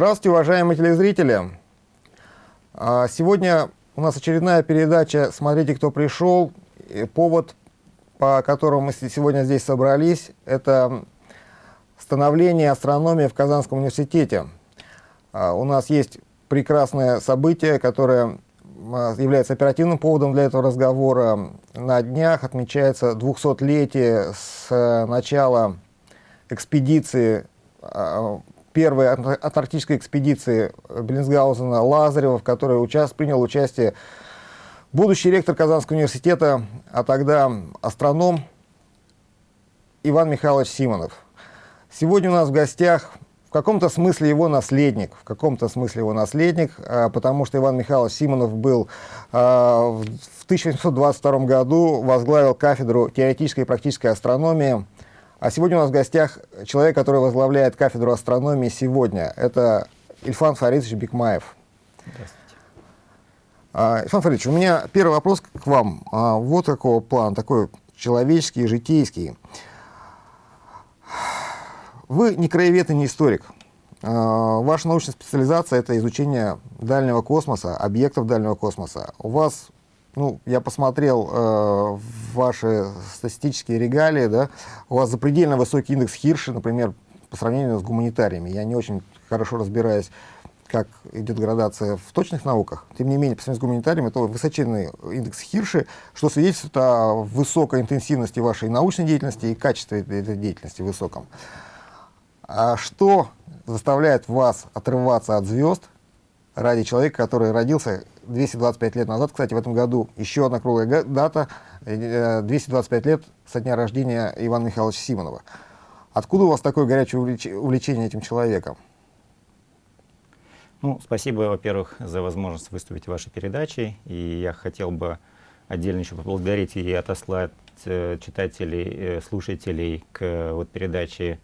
Здравствуйте, уважаемые телезрители! А, сегодня у нас очередная передача «Смотрите, кто пришел». Повод, по которому мы сегодня здесь собрались, это становление астрономии в Казанском университете. А, у нас есть прекрасное событие, которое а, является оперативным поводом для этого разговора. На днях отмечается 200-летие с начала экспедиции первой антарктической экспедиции Беллинсгаузена Лазарева, в которой участ... принял участие будущий ректор Казанского университета, а тогда астроном Иван Михайлович Симонов. Сегодня у нас в гостях в каком-то смысле его наследник, в каком-то смысле его наследник, а, потому что Иван Михайлович Симонов был а, в 1822 году, возглавил кафедру теоретической и практической астрономии а сегодня у нас в гостях человек, который возглавляет кафедру астрономии сегодня. Это Ильфан Фаридович Бекмаев. Здравствуйте. А, Ильфан Фаридович, у меня первый вопрос к вам. А, вот какого плана, такой человеческий, житейский. Вы не краевед и не историк. А, ваша научная специализация – это изучение дальнего космоса, объектов дальнего космоса. У вас ну, я посмотрел э, ваши статистические регалии, да, у вас запредельно высокий индекс Хирша, например, по сравнению с гуманитариями. Я не очень хорошо разбираюсь, как идет градация в точных науках. Тем не менее, по сравнению с гуманитариями, это высоченный индекс Хирши, что свидетельствует о высокой интенсивности вашей научной деятельности и качестве этой деятельности высоком. А что заставляет вас отрываться от звезд ради человека, который родился 225 лет назад, кстати, в этом году еще одна круглая дата, 225 э, лет со дня рождения Ивана Михайловича Симонова. Откуда у вас такое горячее увлечение этим человеком? Ну, спасибо, во-первых, за возможность выступить в вашей передаче. И я хотел бы отдельно еще поблагодарить и отослать э, читателей, э, слушателей к вот, передаче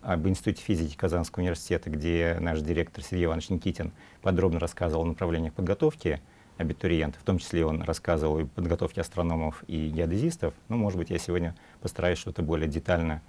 об Институте физики Казанского университета, где наш директор Сергей Иванович Никитин подробно рассказывал о направлениях подготовки абитуриентов, в том числе он рассказывал и подготовке астрономов и геодезистов. Ну, может быть, я сегодня постараюсь что-то более детально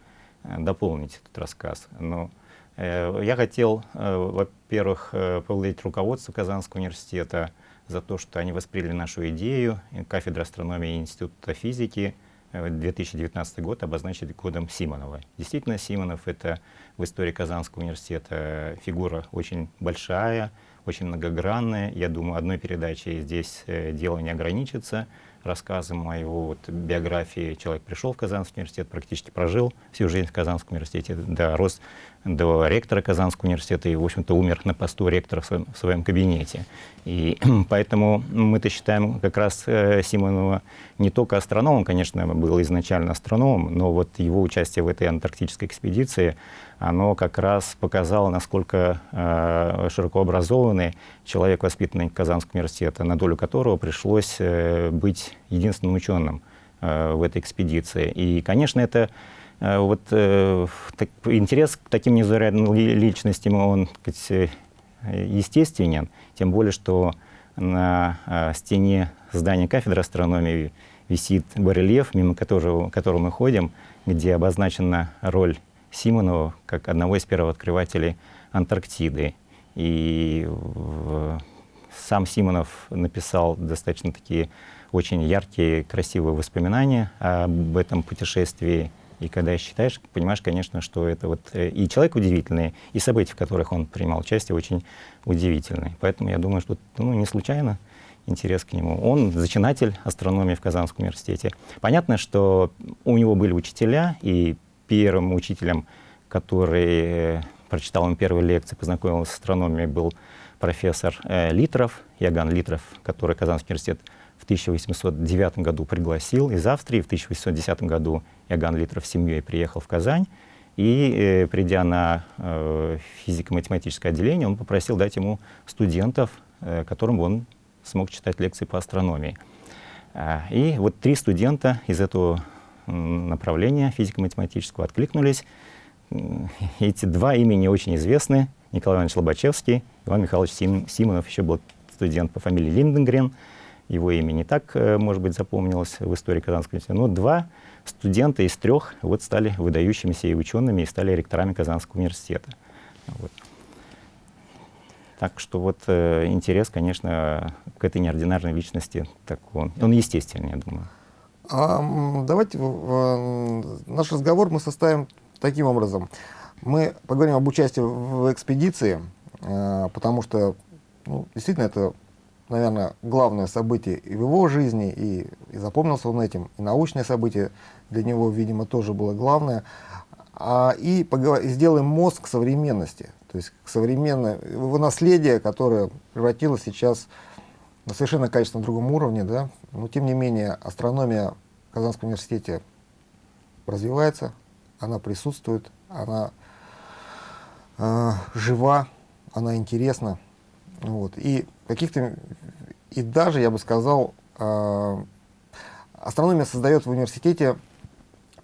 э, дополнить этот рассказ. Но э, я хотел, э, во-первых, э, поблагодарить руководство Казанского университета за то, что они восприняли нашу идею, кафедра астрономии и Института физики, 2019 год обозначить годом Симонова. Действительно, Симонов — это в истории Казанского университета фигура очень большая, очень многогранная. Я думаю, одной передачей здесь э, дело не ограничится. Рассказом о его вот, биографии человек пришел в Казанский университет, практически прожил всю жизнь в Казанском университете, дорос до ректора Казанского университета и, в общем-то, умер на посту ректора в своем, в своем кабинете. И поэтому мы-то считаем как раз э, Симонова не только астрономом, конечно, был изначально астрономом, но вот его участие в этой антарктической экспедиции, оно как раз показало, насколько э, широко образованный человек, воспитанный Казанского университета, на долю которого пришлось э, быть единственным ученым э, в этой экспедиции. И, конечно, это вот э, так, интерес к таким незаурядным личностям, он сказать, э, естественен, тем более, что на э, стене здания кафедры астрономии висит барельеф, мимо которого, которого мы ходим, где обозначена роль Симонова как одного из первооткрывателей Антарктиды. И сам Симонов написал достаточно такие очень яркие, красивые воспоминания об этом путешествии. И когда считаешь, понимаешь, конечно, что это вот э, и человек удивительный, и события, в которых он принимал участие, очень удивительные. Поэтому я думаю, что ну, не случайно интерес к нему. Он зачинатель астрономии в Казанском университете. Понятно, что у него были учителя, и первым учителем, который прочитал ему первые лекции, познакомился с астрономией, был профессор э, Литров, Яган Литров, который Казанский университет 1809 году пригласил из Австрии. В 1810 году Яган Литров с семьей приехал в Казань. И, э, придя на э, физико-математическое отделение, он попросил дать ему студентов, э, которым он смог читать лекции по астрономии. А, и вот три студента из этого направления физико-математического откликнулись. Эти два имени очень известны. Николай Иванович Лобачевский, Иван Михайлович Сим, Симонов, еще был студент по фамилии Линденгрен. Его имя не так, э, может быть, запомнилось в истории Казанского университета. Но два студента из трех вот стали выдающимися и учеными, и стали ректорами Казанского университета. Вот. Так что вот э, интерес, конечно, к этой неординарной личности, так он, он естественный, я думаю. А, давайте э, наш разговор мы составим таким образом. Мы поговорим об участии в экспедиции, э, потому что ну, действительно это, наверное, главное событие и в его жизни, и, и запомнился он этим, и научное событие для него, видимо, тоже было главное. А, и сделаем мост к современности, то есть к современной, его наследие, которое превратилось сейчас на совершенно качественно другом уровне, да, но тем не менее астрономия в Казанском университете развивается, она присутствует, она э, жива, она интересна. Вот. И каких-то, и даже, я бы сказал, э, астрономия создает в университете,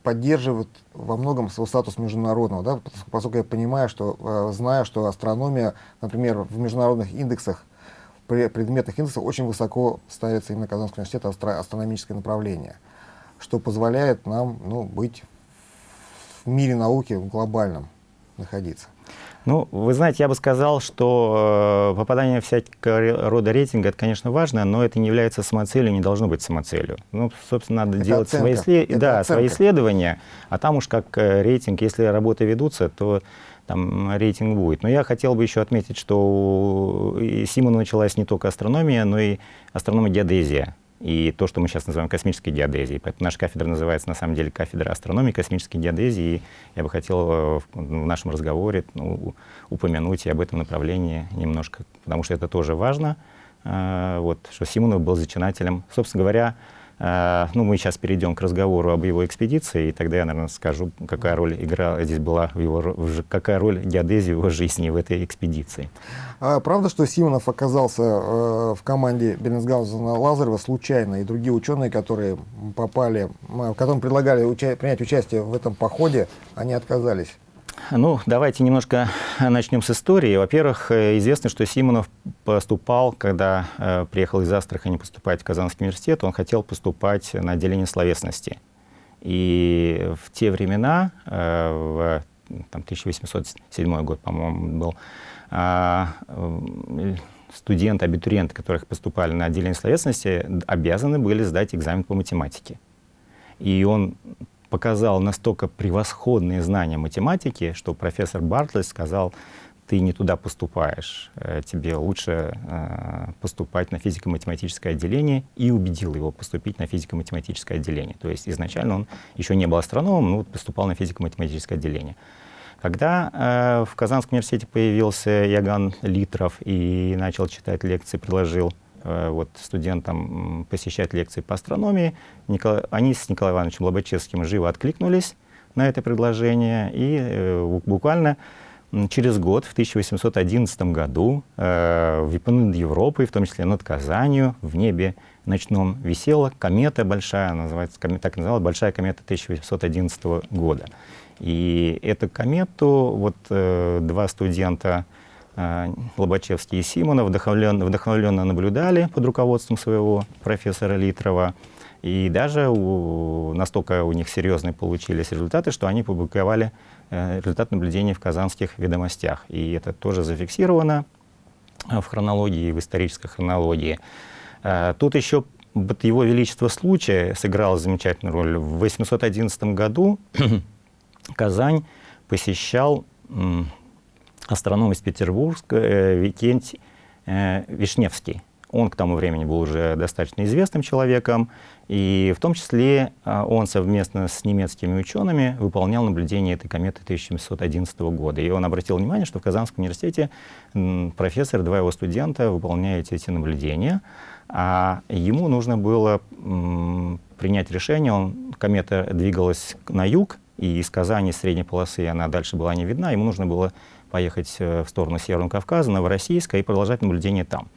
поддерживает во многом свой статус международного, да, поскольку я понимаю, что, э, знаю, что астрономия, например, в международных индексах, предметных индексах очень высоко ставится именно Казанский университет астро астрономическое направление, что позволяет нам ну, быть в мире науки в глобальном находиться. Ну, вы знаете, я бы сказал, что э, попадание всякого рода рейтинга, это, конечно, важно, но это не является самоцелью, не должно быть самоцелью. Ну, собственно, надо это делать свои, след... да, свои исследования, а там уж как э, рейтинг, если работы ведутся, то там рейтинг будет. Но я хотел бы еще отметить, что и Симону началась не только астрономия, но и астрономия-геодезия и то, что мы сейчас называем космической геодезией. Поэтому наша кафедра называется на самом деле кафедра астрономии космической геодезии. Я бы хотел э, в нашем разговоре ну, упомянуть и об этом направлении немножко, потому что это тоже важно. Э, вот, что Симонов был зачинателем. Собственно говоря, а, ну, мы сейчас перейдем к разговору об его экспедиции, и тогда я, наверное, скажу, какая роль играла здесь была, в его, какая роль геодезии в его жизни в этой экспедиции. А, правда, что Симонов оказался э, в команде Бернсгаузена Лазарева случайно, и другие ученые, которые попали, которым предлагали уча принять участие в этом походе, они отказались? Ну, давайте немножко начнем с истории. Во-первых, э, известно, что Симонов поступал, когда э, приехал из Астрахани поступать в Казанский университет, он хотел поступать на отделение словесности. И в те времена, э, в там, 1807 год, по-моему, был, э, студенты, абитуриенты, которых поступали на отделение словесности, обязаны были сдать экзамен по математике. И он показал настолько превосходные знания математики, что профессор Бартлес сказал, ты не туда поступаешь, э, тебе лучше э, поступать на физико-математическое отделение, и убедил его поступить на физико-математическое отделение. То есть изначально он еще не был астрономом, но поступал на физико-математическое отделение. Когда э, в Казанском университете появился Яган Литров и начал читать лекции, предложил вот, студентам посещать лекции по астрономии. Николай, они с Николаем Ивановичем Лобачевским живо откликнулись на это предложение, и э, буквально через год, в 1811 году, э, над Европой, в том числе над Казанью, в небе ночном висела комета большая, называется, так называлась, большая комета 1811 года. И эту комету вот э, два студента Э, Лобачевский и Симонов вдохновленно, вдохновленно наблюдали под руководством своего профессора Литрова. И даже у, настолько у них серьезные получились результаты, что они публиковали э, результат наблюдений в казанских ведомостях. И это тоже зафиксировано в хронологии, в исторической хронологии. Э, тут еще его величество случая сыграло замечательную роль. В 811 году Казань посещал астроном из Петербурга э, Викентий э, Вишневский. Он к тому времени был уже достаточно известным человеком, и в том числе э, он совместно с немецкими учеными выполнял наблюдение этой кометы 1711 года. И он обратил внимание, что в Казанском университете профессор, два его студента выполняют эти наблюдения, а ему нужно было принять решение, он, комета двигалась на юг, и из Казани, средней полосы, она дальше была не видна, ему нужно было поехать э, в сторону Северного Кавказа, Новороссийска и продолжать наблюдение там.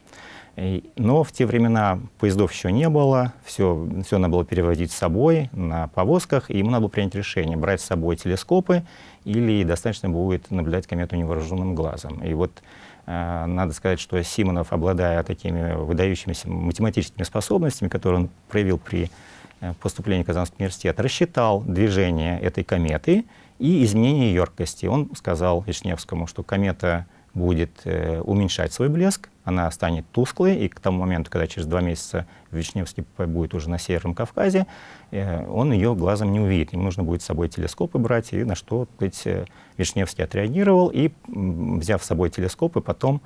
Но в те времена поездов еще не было, все, все надо было переводить с собой на повозках, и ему надо было принять решение, брать с собой телескопы или достаточно будет наблюдать комету невооруженным глазом. И вот э, надо сказать, что Симонов, обладая такими выдающимися математическими способностями, которые он проявил при э, поступлении в Казанский университет, рассчитал движение этой кометы и изменение емкости. Он сказал Вишневскому, что комета будет э, уменьшать свой блеск, она станет тусклой, и к тому моменту, когда через два месяца Вишневский будет уже на Северном Кавказе, э, он ее глазом не увидит. Ему нужно будет с собой телескопы брать, и на что сказать, э, Вишневский отреагировал, и, взяв с собой телескопы, потом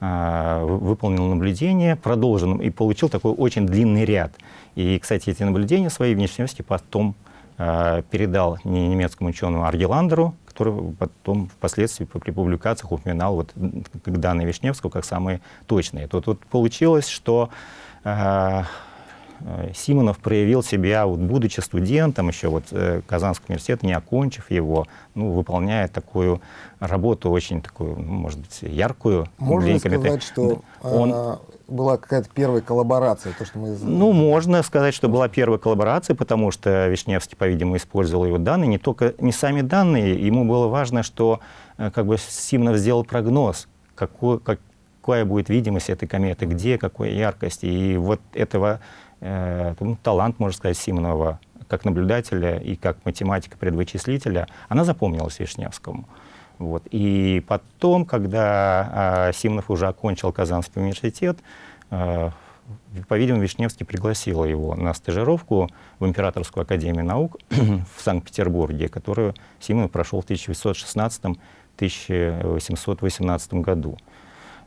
э, выполнил наблюдение, продолжил, и получил такой очень длинный ряд. И, кстати, эти наблюдения свои Вишневский потом передал немецкому ученому Аргеландеру, который потом впоследствии при публикациях упоминал вот данные Вишневского как самые точные. Тут вот получилось, что э, э, Симонов проявил себя, вот, будучи студентом, еще вот э, Казанского университета, не окончив его, ну, выполняя такую работу очень такую, ну, может быть, яркую. Можно сказать, что он, а, была какая-то первая коллаборация, то, что мы... Ну, можно сказать, что была первая коллаборация, потому что Вишневский, по-видимому, использовал его данные, не только, не сами данные, ему было важно, что э, как бы Симонов сделал прогноз, какой, как, какая будет видимость этой кометы, где, какой яркости, и вот этого э, ну, талант, можно сказать, Симонова, как наблюдателя и как математика-предвычислителя, она запомнилась Вишневскому. Вот. И потом, когда э, Симонов уже окончил Казанский университет, э, по-видимому, Вишневский пригласил его на стажировку в Императорскую академию наук в Санкт-Петербурге, которую Симонов прошел в 1816-1818 году.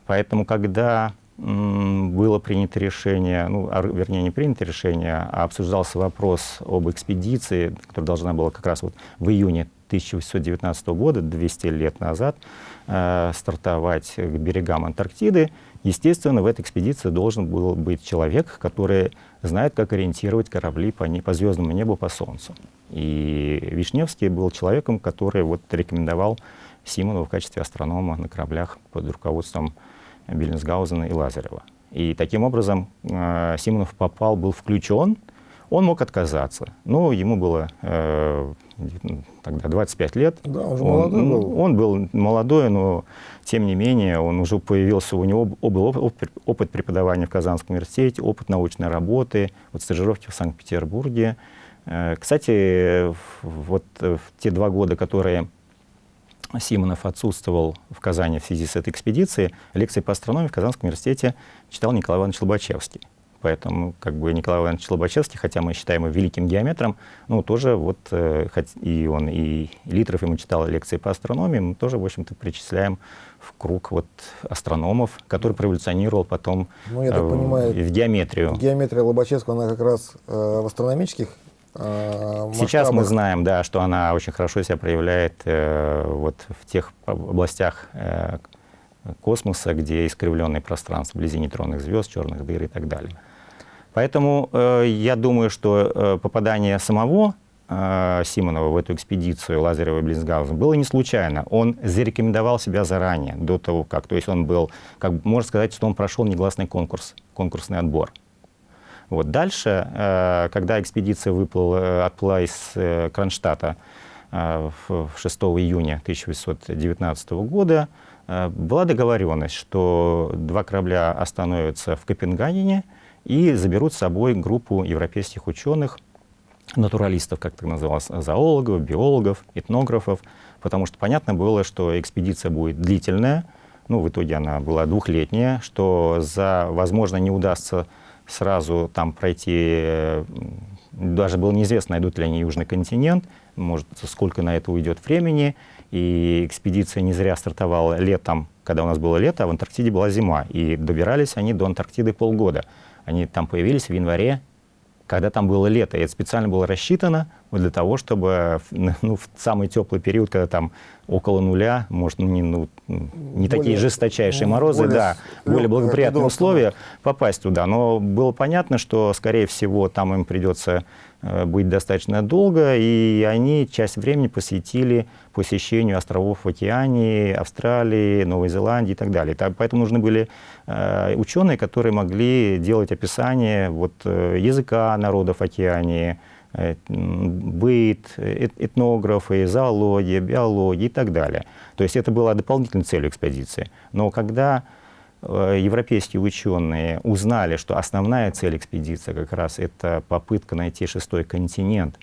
Поэтому, когда было принято решение, ну, вернее, не принято решение, а обсуждался вопрос об экспедиции, которая должна была как раз вот в июне 1819 года, 200 лет назад, э, стартовать к берегам Антарктиды, естественно, в этой экспедиции должен был быть человек, который знает, как ориентировать корабли по, не, по звездному небу, по Солнцу. И Вишневский был человеком, который вот рекомендовал Симонову в качестве астронома на кораблях под руководством Биллинсгаузена и Лазарева. И таким образом э, Симонов попал, был включен он мог отказаться. Но ему было э, тогда 25 лет. Да, он уже молодой он, был. Он был молодой, но тем не менее он уже появился, у него был опыт, опыт преподавания в Казанском университете, опыт научной работы, вот стажировки в Санкт-Петербурге. Э, кстати, вот в те два года, которые Симонов отсутствовал в Казани в связи с этой экспедицией, лекции по астрономии в Казанском университете читал Николай Иванович Лобачевский. Поэтому как бы Николай Иванович Лобачевский, хотя мы считаем его великим геометром, ну, тоже вот, э, хоть и он, и Литров ему читал лекции по астрономии, мы тоже, в общем-то, причисляем в круг вот астрономов, который проволюционировал потом ну, я так э, понимаю, в геометрию. Геометрия Лобачевского, она как раз э, в астрономических э, Сейчас мы знаем, да, что она очень хорошо себя проявляет э, вот в тех областях э, космоса, где искривленное пространство вблизи нейтронных звезд, черных дыр и так далее. Поэтому э, я думаю, что э, попадание самого э, Симонова в эту экспедицию Лазарева и Близгаузен было не случайно. Он зарекомендовал себя заранее, до того как. То есть он был, как можно сказать, что он прошел негласный конкурс, конкурсный отбор. Вот. Дальше, э, когда экспедиция выплыла, э, отплыла из э, Кронштадта э, 6 июня 1819 года, была договоренность, что два корабля остановятся в Копенгагене, и заберут с собой группу европейских ученых, натуралистов, как это называлось, зоологов, биологов, этнографов, потому что понятно было, что экспедиция будет длительная, ну, в итоге она была двухлетняя, что за, возможно, не удастся сразу там пройти, даже было неизвестно, найдут ли они Южный континент, может, сколько на это уйдет времени, и экспедиция не зря стартовала летом, когда у нас было лето, а в Антарктиде была зима, и добирались они до Антарктиды полгода. Они там появились в январе, когда там было лето. И это специально было рассчитано для того, чтобы ну, в самый теплый период, когда там около нуля, может, ну, не, ну, не более, такие жесточайшие морозы, более, да, более благоприятные условия, попасть туда. Но было понятно, что, скорее всего, там им придется э, быть достаточно долго, и они часть времени посвятили посещению островов в Океании, Австралии, Новой Зеландии и так далее. Поэтому нужны были э, ученые, которые могли делать описание вот, э, языка народов Океании, Э, быт, этнографы, зоология, биология и так далее. То есть это была дополнительной целью экспедиции. Но когда э, европейские ученые узнали, что основная цель экспедиции как раз это попытка найти шестой континент,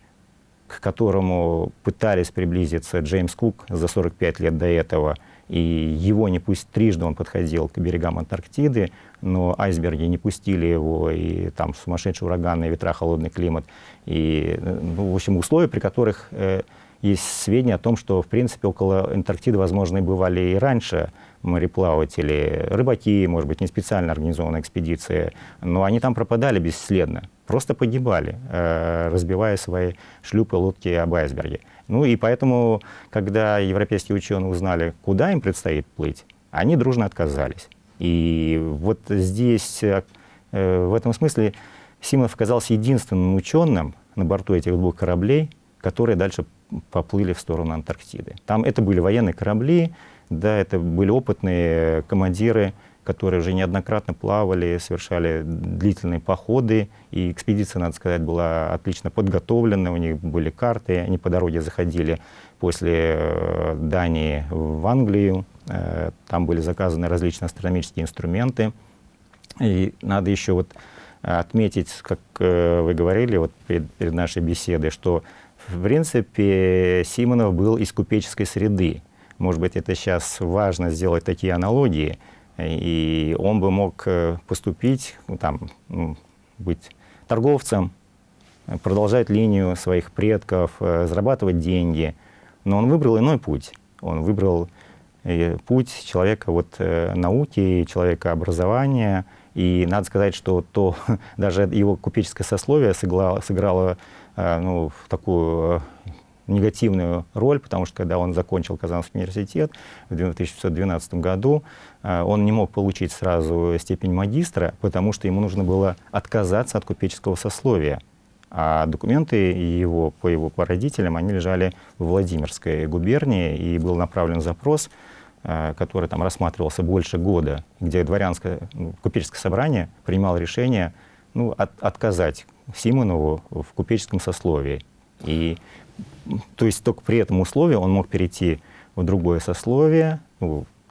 к которому пытались приблизиться Джеймс Кук за 45 лет до этого и его не пусть трижды он подходил к берегам Антарктиды, но айсберги не пустили его, и там сумасшедшие ураганные ветра, холодный климат, и, ну, в общем, условия, при которых э, есть сведения о том, что, в принципе, около Антарктиды, возможно, и бывали и раньше мореплаватели, рыбаки, может быть, не специально организованная экспедиция, но они там пропадали бесследно, просто погибали, э, разбивая свои шлюпы, лодки об айсберге. Ну и поэтому, когда европейские ученые узнали, куда им предстоит плыть, они дружно отказались. И вот здесь, э, в этом смысле, Симонов оказался единственным ученым на борту этих двух кораблей, которые дальше поплыли в сторону Антарктиды. Там это были военные корабли, да, это были опытные командиры, которые уже неоднократно плавали, совершали длительные походы, и экспедиция, надо сказать, была отлично подготовлена, у них были карты, они по дороге заходили после э, Дании в Англию, э, там были заказаны различные астрономические инструменты, и надо еще вот отметить, как э, вы говорили вот перед, перед нашей беседой, что в принципе Симонов был из купеческой среды. Может быть, это сейчас важно сделать такие аналогии, и он бы мог э, поступить, ну, там, быть торговцем, продолжать линию своих предков, э, зарабатывать деньги. Но он выбрал иной путь. Он выбрал э, путь человека вот, науки, человека образования. И надо сказать, что то, даже его купеческое сословие сыграло, сыграло ну, такую негативную роль, потому что когда он закончил Казанский университет в 1912 году, э, он не мог получить сразу степень магистра, потому что ему нужно было отказаться от купеческого сословия. А документы его по его по родителям, они лежали в Владимирской губернии, и был направлен запрос, э, который там рассматривался больше года, где дворянское, ну, купеческое собрание принимало решение ну, от, отказать Симонову в купеческом сословии. И то есть только при этом условии он мог перейти в другое сословие,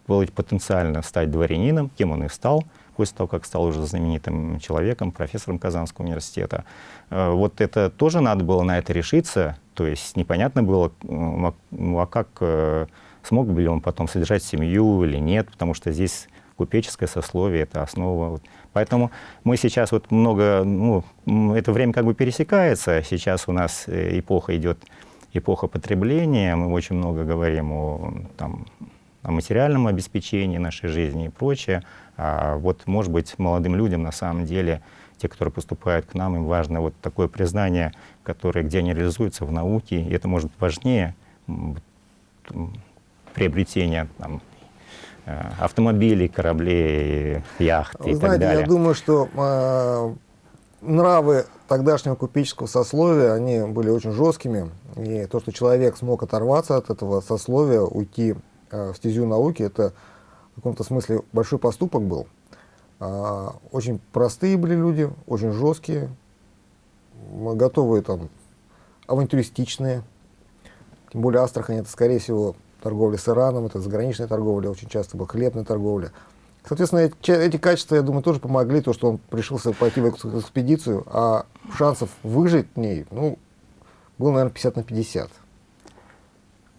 потенциально стать дворянином, кем он и стал, после того, как стал уже знаменитым человеком, профессором Казанского университета. Э, вот это тоже надо было на это решиться, то есть непонятно было, ну, а как, э, смог бы ли он потом содержать семью или нет, потому что здесь купеческое сословие — это основа. Поэтому мы сейчас вот много, ну, это время как бы пересекается, сейчас у нас э, эпоха идет эпоха потребления, мы очень много говорим о, там, о материальном обеспечении нашей жизни и прочее. А вот, может быть, молодым людям на самом деле, те, которые поступают к нам, им важно вот такое признание, которое, где они реализуются в науке, и это может быть важнее приобретения там, э, автомобилей, кораблей, яхт Вы и знаете, так далее. Я думаю, что э, нравы тогдашнего купеческого сословия, они были очень жесткими. И то, что человек смог оторваться от этого сословия, уйти э, в стезю науки, это в каком-то смысле большой поступок был. А, очень простые были люди, очень жесткие, готовые там, авантюристичные. Тем более Астрахань это, скорее всего, торговля с Ираном, это заграничная торговля, очень часто была хлебная торговля. Соответственно, эти, качества, я думаю, тоже помогли, то, что он решился пойти в экспедицию, а шансов выжить в ней, ну, было, наверное, 50 на 50.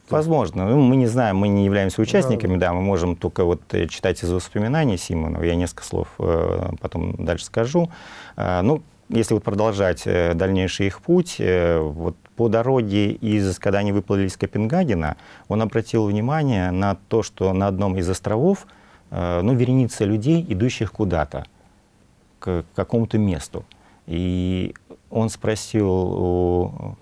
Возможно. Ну, мы не знаем, мы не являемся участниками, да, да мы можем только вот э, читать из воспоминаний Симонова. Я несколько слов э, потом дальше скажу. Э, ну, если вот продолжать э, дальнейший их путь, э, вот по дороге, из, когда они выплыли из Копенгагена, он обратил внимание на то, что на одном из островов ну, вереница людей, идущих куда-то, к какому-то месту. И он спросил у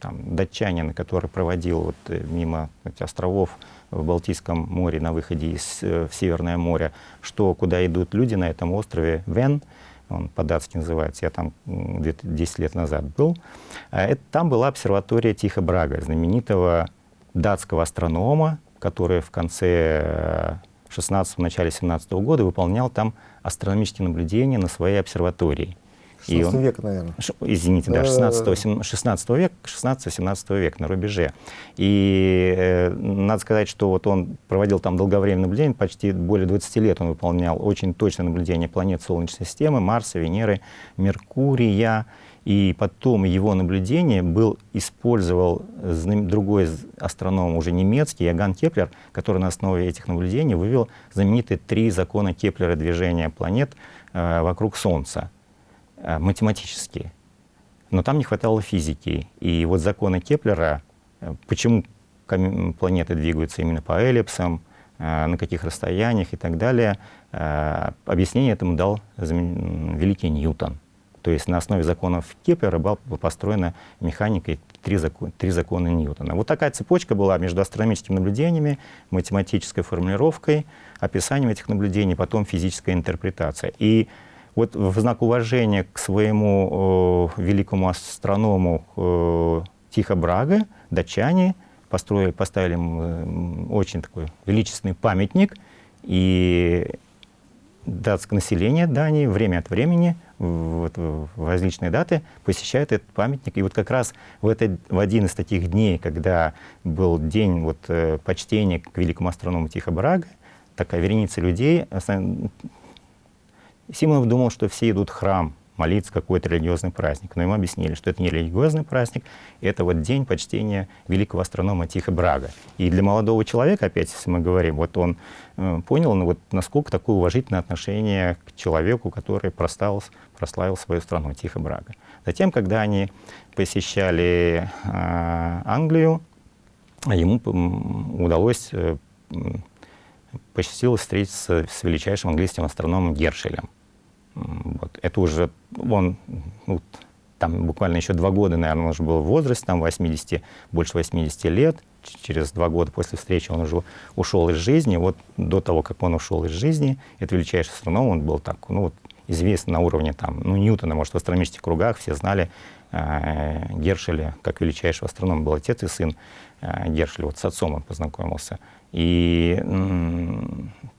там, датчанина, который проводил вот э, мимо этих островов в Балтийском море на выходе из, э, в Северное море, что куда идут люди на этом острове Вен, он по-датски называется, я там 10 лет назад был. Это, там была обсерватория Тихо Брага, знаменитого датского астронома, который в конце 16 начале 17 года выполнял там астрономические наблюдения на своей обсерватории. 16 он, века, наверное. Извините, да, 16, 16 века, 16-17 век на рубеже. И э, надо сказать, что вот он проводил там долговременное наблюдение, почти более 20 лет он выполнял очень точное наблюдение планет Солнечной системы, Марса, Венеры, Меркурия. И потом его наблюдение был, использовал другой астроном, уже немецкий, Иоганн Кеплер, который на основе этих наблюдений вывел знаменитые три закона Кеплера движения планет э, вокруг Солнца, э, математические. Но там не хватало физики. И вот законы Кеплера, э, почему планеты двигаются именно по эллипсам, э, на каких расстояниях и так далее, э, объяснение этому дал великий Ньютон. То есть на основе законов Кеплера была построена механика и три, закон, три закона Ньютона. Вот такая цепочка была между астрономическими наблюдениями, математической формулировкой, описанием этих наблюдений, потом физическая интерпретация. И вот в знак уважения к своему э, великому астроному э, Тихо Брага датчане построили, поставили э, очень такой величественный памятник, и датское население Дании время от времени вот, в различные даты посещает этот памятник. И вот как раз в, этот, в один из таких дней, когда был день вот, э, почтения к великому астроному Тихо Брага, такая вереница людей, Симонов думал, что все идут в храм молиться какой-то религиозный праздник. Но ему объяснили, что это не религиозный праздник, это вот день почтения великого астронома Тихо Брага. И для молодого человека, опять, если мы говорим, вот он э, понял, ну, вот, насколько такое уважительное отношение к человеку, который прославил, прославил свою страну, Тихо Брага. Затем, когда они посещали э, Англию, ему удалось э, посчастливилось встретиться с величайшим английским астрономом Гершелем. Вот. Это уже он, ну, там буквально еще два года, наверное, он уже был в возрасте, там 80, больше 80 лет. Через два года после встречи он уже ушел из жизни. Вот до того, как он ушел из жизни, это величайший астроном, он был так, ну, вот, известен на уровне там, ну, Ньютона, может, в астрономических кругах все знали э, Гершеля как величайшего астронома. Был отец и сын э, Гершеля, вот с отцом он познакомился. И э,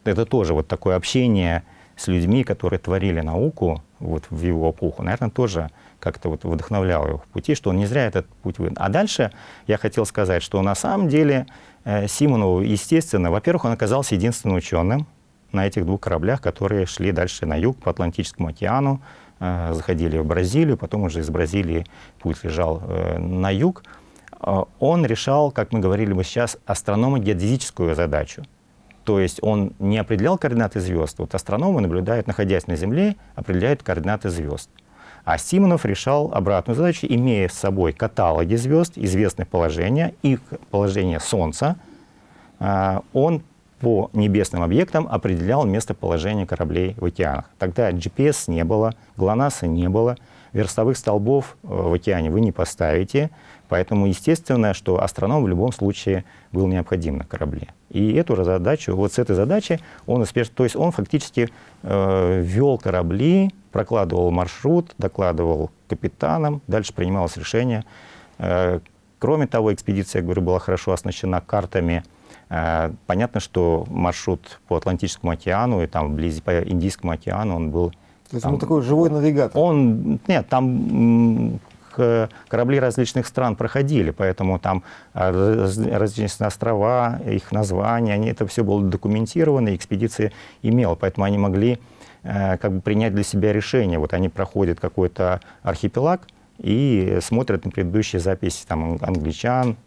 это тоже вот такое общение с людьми, которые творили науку вот, в его эпоху, наверное, тоже как-то вот вдохновляло его в пути, что он не зря этот путь выбрал. А дальше я хотел сказать, что на самом деле э, Симонову, естественно, во-первых, он оказался единственным ученым на этих двух кораблях, которые шли дальше на юг по Атлантическому океану, э, заходили в Бразилию, потом уже из Бразилии путь лежал э, на юг. Э, он решал, как мы говорили бы сейчас, астрономо-геодезическую задачу. То есть он не определял координаты звезд. Вот астрономы наблюдают, находясь на Земле, определяют координаты звезд. А Симонов решал обратную задачу, имея с собой каталоги звезд, известные положения, их положение Солнца, а, он по небесным объектам определял местоположение кораблей в океанах. Тогда GPS не было, ГЛОНАССа не было, верстовых столбов э, в океане вы не поставите, поэтому естественно, что астроном в любом случае был необходим на корабле. И эту задачу, вот с этой задачей он успешно, то есть он фактически э, вел корабли, прокладывал маршрут, докладывал капитанам, дальше принималось решение. Э, кроме того, экспедиция, я говорю, была хорошо оснащена картами. Э, понятно, что маршрут по Атлантическому океану и там вблизи по Индийскому океану, он был то есть там, он такой живой навигатор? Он, нет, там корабли различных стран проходили, поэтому там а, различные острова, их названия, они, это все было документировано, и экспедиция имела, поэтому они могли э, как бы принять для себя решение. Вот они проходят какой-то архипелаг и смотрят на предыдущие записи там, англичан,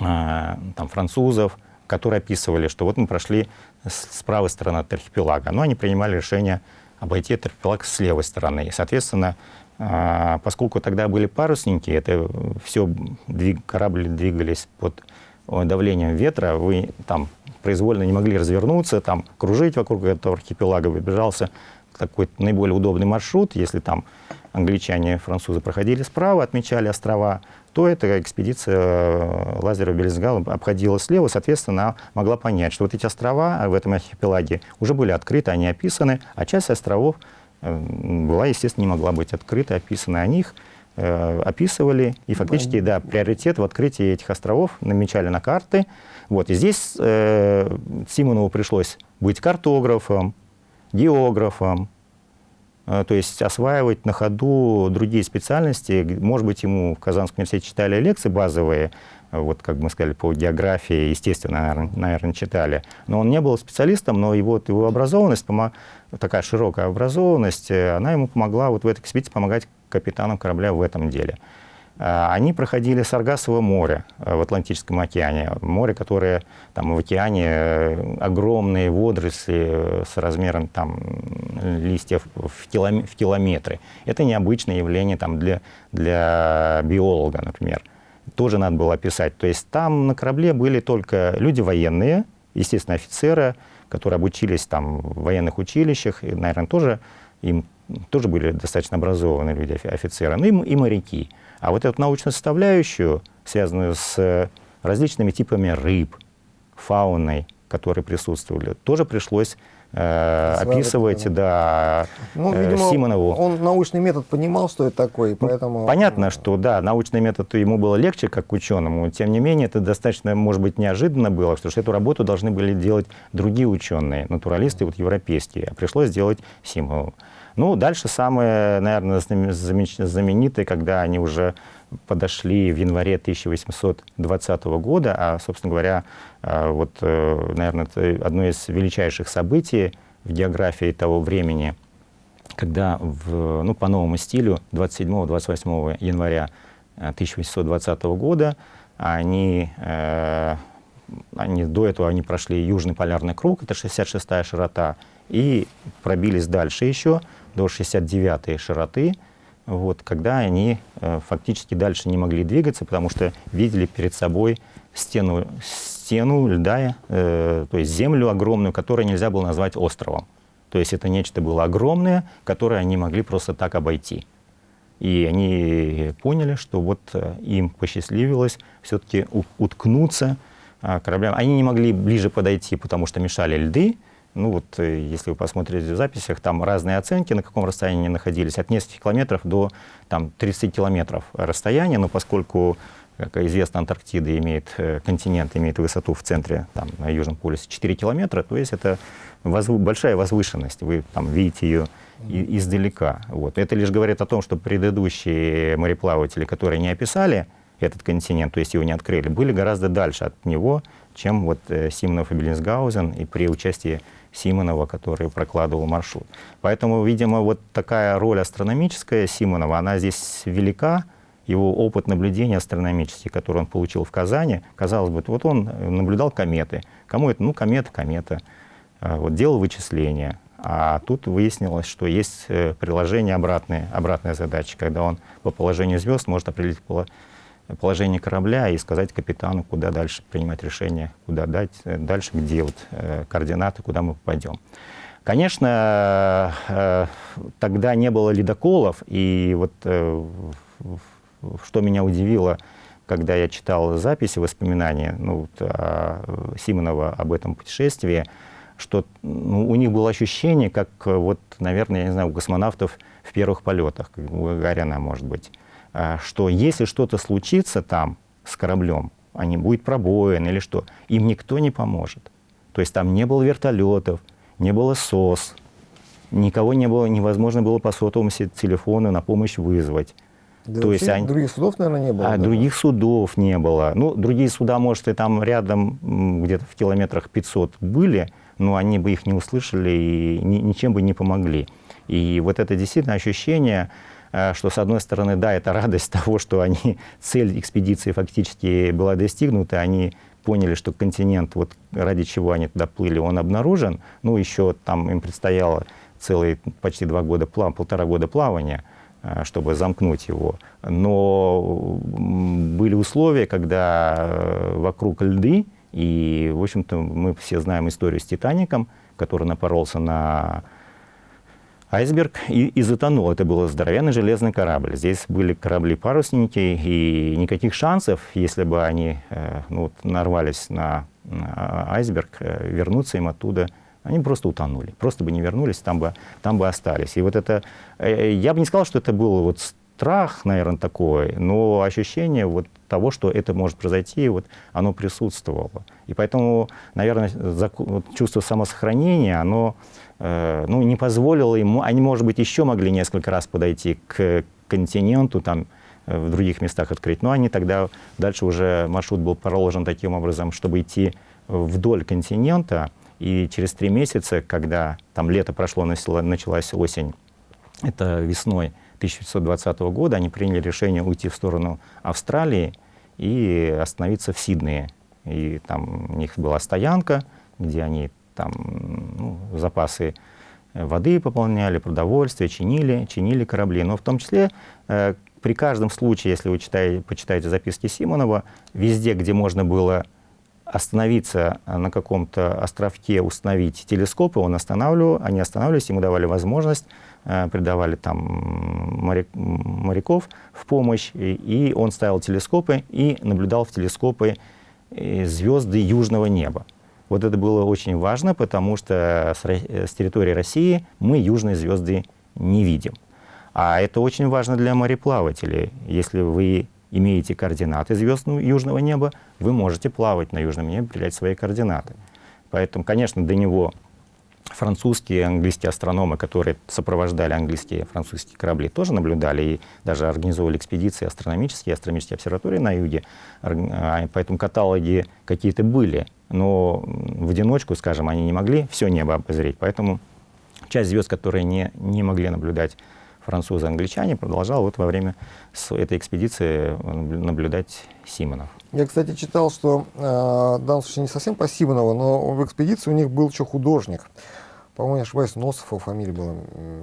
э, там, французов, которые описывали, что вот мы прошли с правой стороны от архипелага, но они принимали решение обойти этот архипелаг с левой стороны. И, соответственно, а, поскольку тогда были парусники, это все двиг, корабли двигались под давлением ветра, вы там произвольно не могли развернуться, там кружить вокруг этого архипелага, выбежался такой наиболее удобный маршрут, если там англичане, французы проходили справа, отмечали острова, то эта экспедиция э, лазера Белизгала обходила слева, соответственно, могла понять, что вот эти острова в этом архипелаге уже были открыты, они описаны, а часть островов Э, была, естественно, не могла быть открыта, описана о них, э, описывали, и фактически, да, приоритет в открытии этих островов намечали на карты. Вот, и здесь э, Симонову пришлось быть картографом, географом, э, то есть осваивать на ходу другие специальности. Может быть, ему в Казанском университете читали лекции базовые, вот как мы сказали, по географии, естественно, наверное, читали. Но он не был специалистом, но его, его образованность, такая широкая образованность, э, она ему помогла вот в этой экспедиции помогать капитаном корабля в этом деле. А, они проходили Саргасово море э, в Атлантическом океане. Море, которое там в океане э, огромные водоросли с размером там, листьев в, километры. В километры. Это необычное явление там, для, для биолога, например. Тоже надо было описать. То есть там на корабле были только люди военные, естественно, офицеры, которые обучились там в военных училищах, и, наверное, тоже им тоже были достаточно образованные люди, офицеры, ну и, и моряки. А вот эту научную составляющую, связанную с различными типами рыб, фауной, которые присутствовали, тоже пришлось э, описывать, да, ну, э, видимо, Симонову. Он научный метод понимал, что это такое, ну, поэтому... Понятно, что, да, научный метод ему было легче, как ученому, тем не менее, это достаточно, может быть, неожиданно было, потому что эту работу должны были делать другие ученые, натуралисты, вот европейские, а пришлось делать Симонову. Ну, дальше самое, наверное, знаменитое, когда они уже подошли в январе 1820 года, а, собственно говоря, вот, э, наверное, это одно из величайших событий в географии того времени, когда в, ну, по новому стилю 27-28 января 1820 э, года они, э, они, до этого они прошли Южный полярный круг, это 66-я широта, и пробились дальше еще до 69 широты, вот, когда они фактически дальше не могли двигаться, потому что видели перед собой стену, стену льда, э, то есть землю огромную, которую нельзя было назвать островом. То есть это нечто было огромное, которое они могли просто так обойти. И они поняли, что вот э, им посчастливилось все-таки уткнуться э, кораблям. Они не могли ближе подойти, потому что мешали льды, ну вот, э, если вы посмотрите в записях, там разные оценки, на каком расстоянии они находились, от нескольких километров до там, 30 километров расстояния, но поскольку, как известно, Антарктида имеет, э, континент имеет высоту в центре, там, на Южном полюсе 4 километра, то есть это возв... большая возвышенность, вы там видите ее и, издалека. Вот. Это лишь говорит о том, что предыдущие мореплаватели, которые не описали этот континент, то есть его не открыли, были гораздо дальше от него, чем вот э, Симонов и Беллинсгаузен, и при участии Симонова, который прокладывал маршрут. Поэтому, видимо, вот такая роль астрономическая Симонова, она здесь велика, его опыт наблюдения астрономический, который он получил в Казани, казалось бы, вот он наблюдал кометы. Кому это? Ну, комета, комета. А, вот делал вычисления. А тут выяснилось, что есть э, приложение обратное, обратная задача, когда он по положению звезд может определить положение корабля и сказать капитану, куда дальше принимать решение, куда дать, э, дальше, где вот э, координаты, куда мы попадем. Конечно, тогда не было ледоколов, и вот что меня удивило, когда я читал записи, воспоминания ну, вот, Симонова об этом путешествии, что ну, у них было ощущение, как, вот, наверное, я не знаю, у космонавтов в первых полетах, у Гагарина, может быть. А, что если что-то случится там с кораблем, а не будет пробоин или что, им никто не поможет. То есть там не было вертолетов, не было СОС, никого не было, невозможно было по сотовому телефону на помощь вызвать. Да То есть они... других судов, наверное, не было. А, других судов не было. Ну, другие суда, может, и там рядом, где-то в километрах 500 были, но они бы их не услышали и ни, ничем бы не помогли. И вот это действительно ощущение, Э, что, с одной стороны, да, это радость того, что они, цель экспедиции фактически была достигнута, они поняли, что континент, вот ради чего они туда плыли, он обнаружен. Ну, еще там им предстояло целые почти два года, плав, полтора года плавания, чтобы замкнуть его. Но были условия, когда э, вокруг льды, и, в общем-то, мы все знаем историю с «Титаником», который напоролся на айсберг и, и затонул. Это был здоровенный железный корабль. Здесь были корабли-парусники, и никаких шансов, если бы они э, ну, нарвались на, на айсберг, э, вернуться им оттуда, они просто утонули. Просто бы не вернулись, там бы, там бы остались. И вот это, э, я бы не сказал, что это был вот страх, наверное, такой, но ощущение вот того, что это может произойти, вот оно присутствовало. И поэтому, наверное, чувство самосохранения, оно Э, ну, не позволило ему, они, может быть, еще могли несколько раз подойти к континенту, там, э, в других местах открыть, но они тогда, дальше уже маршрут был проложен таким образом, чтобы идти вдоль континента, и через три месяца, когда там лето прошло, началась осень, это весной 1920 года они приняли решение уйти в сторону Австралии и остановиться в Сиднее. И там у них была стоянка, где они там ну, запасы воды пополняли, продовольствие, чинили, чинили корабли. Но в том числе э, при каждом случае, если вы читаете, почитаете записки Симонова, везде, где можно было остановиться на каком-то островке, установить телескопы, он останавливал, они останавливались, ему давали возможность, э, придавали там моряк, моряков в помощь, и, и он ставил телескопы и наблюдал в телескопы э, звезды южного неба. Вот это было очень важно, потому что с, с территории России мы южные звезды не видим. А это очень важно для мореплавателей. Если вы имеете координаты звезд южного неба, вы можете плавать на южном небе, определять свои координаты. Поэтому, конечно, до него французские и английские астрономы, которые сопровождали английские и французские корабли, тоже наблюдали и даже организовывали экспедиции астрономические, астрономические обсерватории на юге. А, поэтому каталоги какие-то были, но в одиночку, скажем, они не могли все небо обозреть. Поэтому часть звезд, которые не, не могли наблюдать французы, англичане, продолжал вот во время этой экспедиции наблюдать Симонов. Я, кстати, читал, что э, в данном случае не совсем по Симонову, но в экспедиции у них был еще художник. По-моему, не ошибаюсь, Носов фамилия была.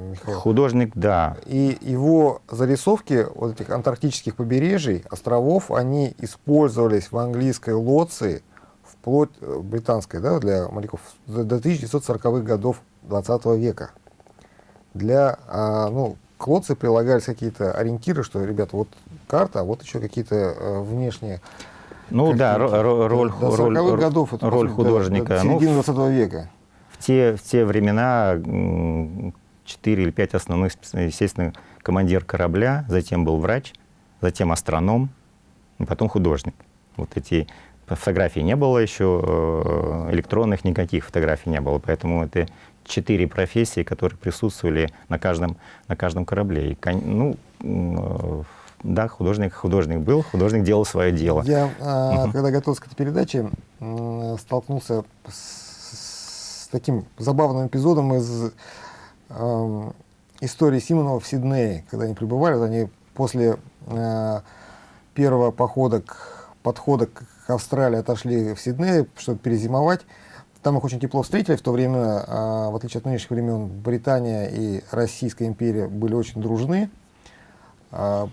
Михаил. Художник, да. И его зарисовки вот этих антарктических побережий, островов, они использовались в английской лоции, вплоть э, британской, да, для моряков, до 1940-х годов 20 века. Для, а, ну, к лоции прилагались какие-то ориентиры, что, ребята, вот карта, а вот еще какие-то э, внешние... Ну да, роль, роль, роль, годов, это, роль художника. До, до середины ну, 20 века. В те, в те времена 4 или 5 основных, естественно, командир корабля, затем был врач, затем астроном, и потом художник. Вот эти фотографий не было еще, э, электронных никаких фотографий не было, поэтому это четыре профессии, которые присутствовали на каждом, на каждом корабле. И, ну, э, да, художник, художник был, художник делал свое дело. Я, угу. когда готовился к этой передаче, столкнулся с, с таким забавным эпизодом из э, истории Симонова в Сиднее, когда они пребывали, они после э, первого похода, к, подхода к Австралии отошли в Сиднее, чтобы перезимовать. Там их очень тепло встретили. В то время, а, в отличие от нынешних времен, Британия и Российская империя были очень дружны. А,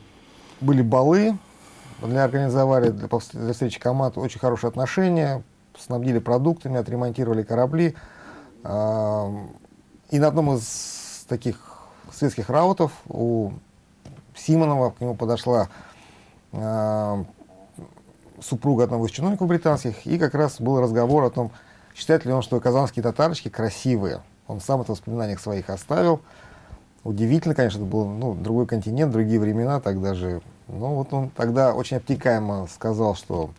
были балы, для организовали для, встречи команд очень хорошие отношения, снабдили продуктами, отремонтировали корабли. А, и на одном из таких светских раутов у Симонова к нему подошла супруга одного из чиновников британских, и как раз был разговор о том, Считает ли он, что казанские татарочки красивые? Он сам это в воспоминаниях своих оставил. Удивительно, конечно, это был ну, другой континент, другие времена, тогда же. Но вот он тогда очень обтекаемо сказал, что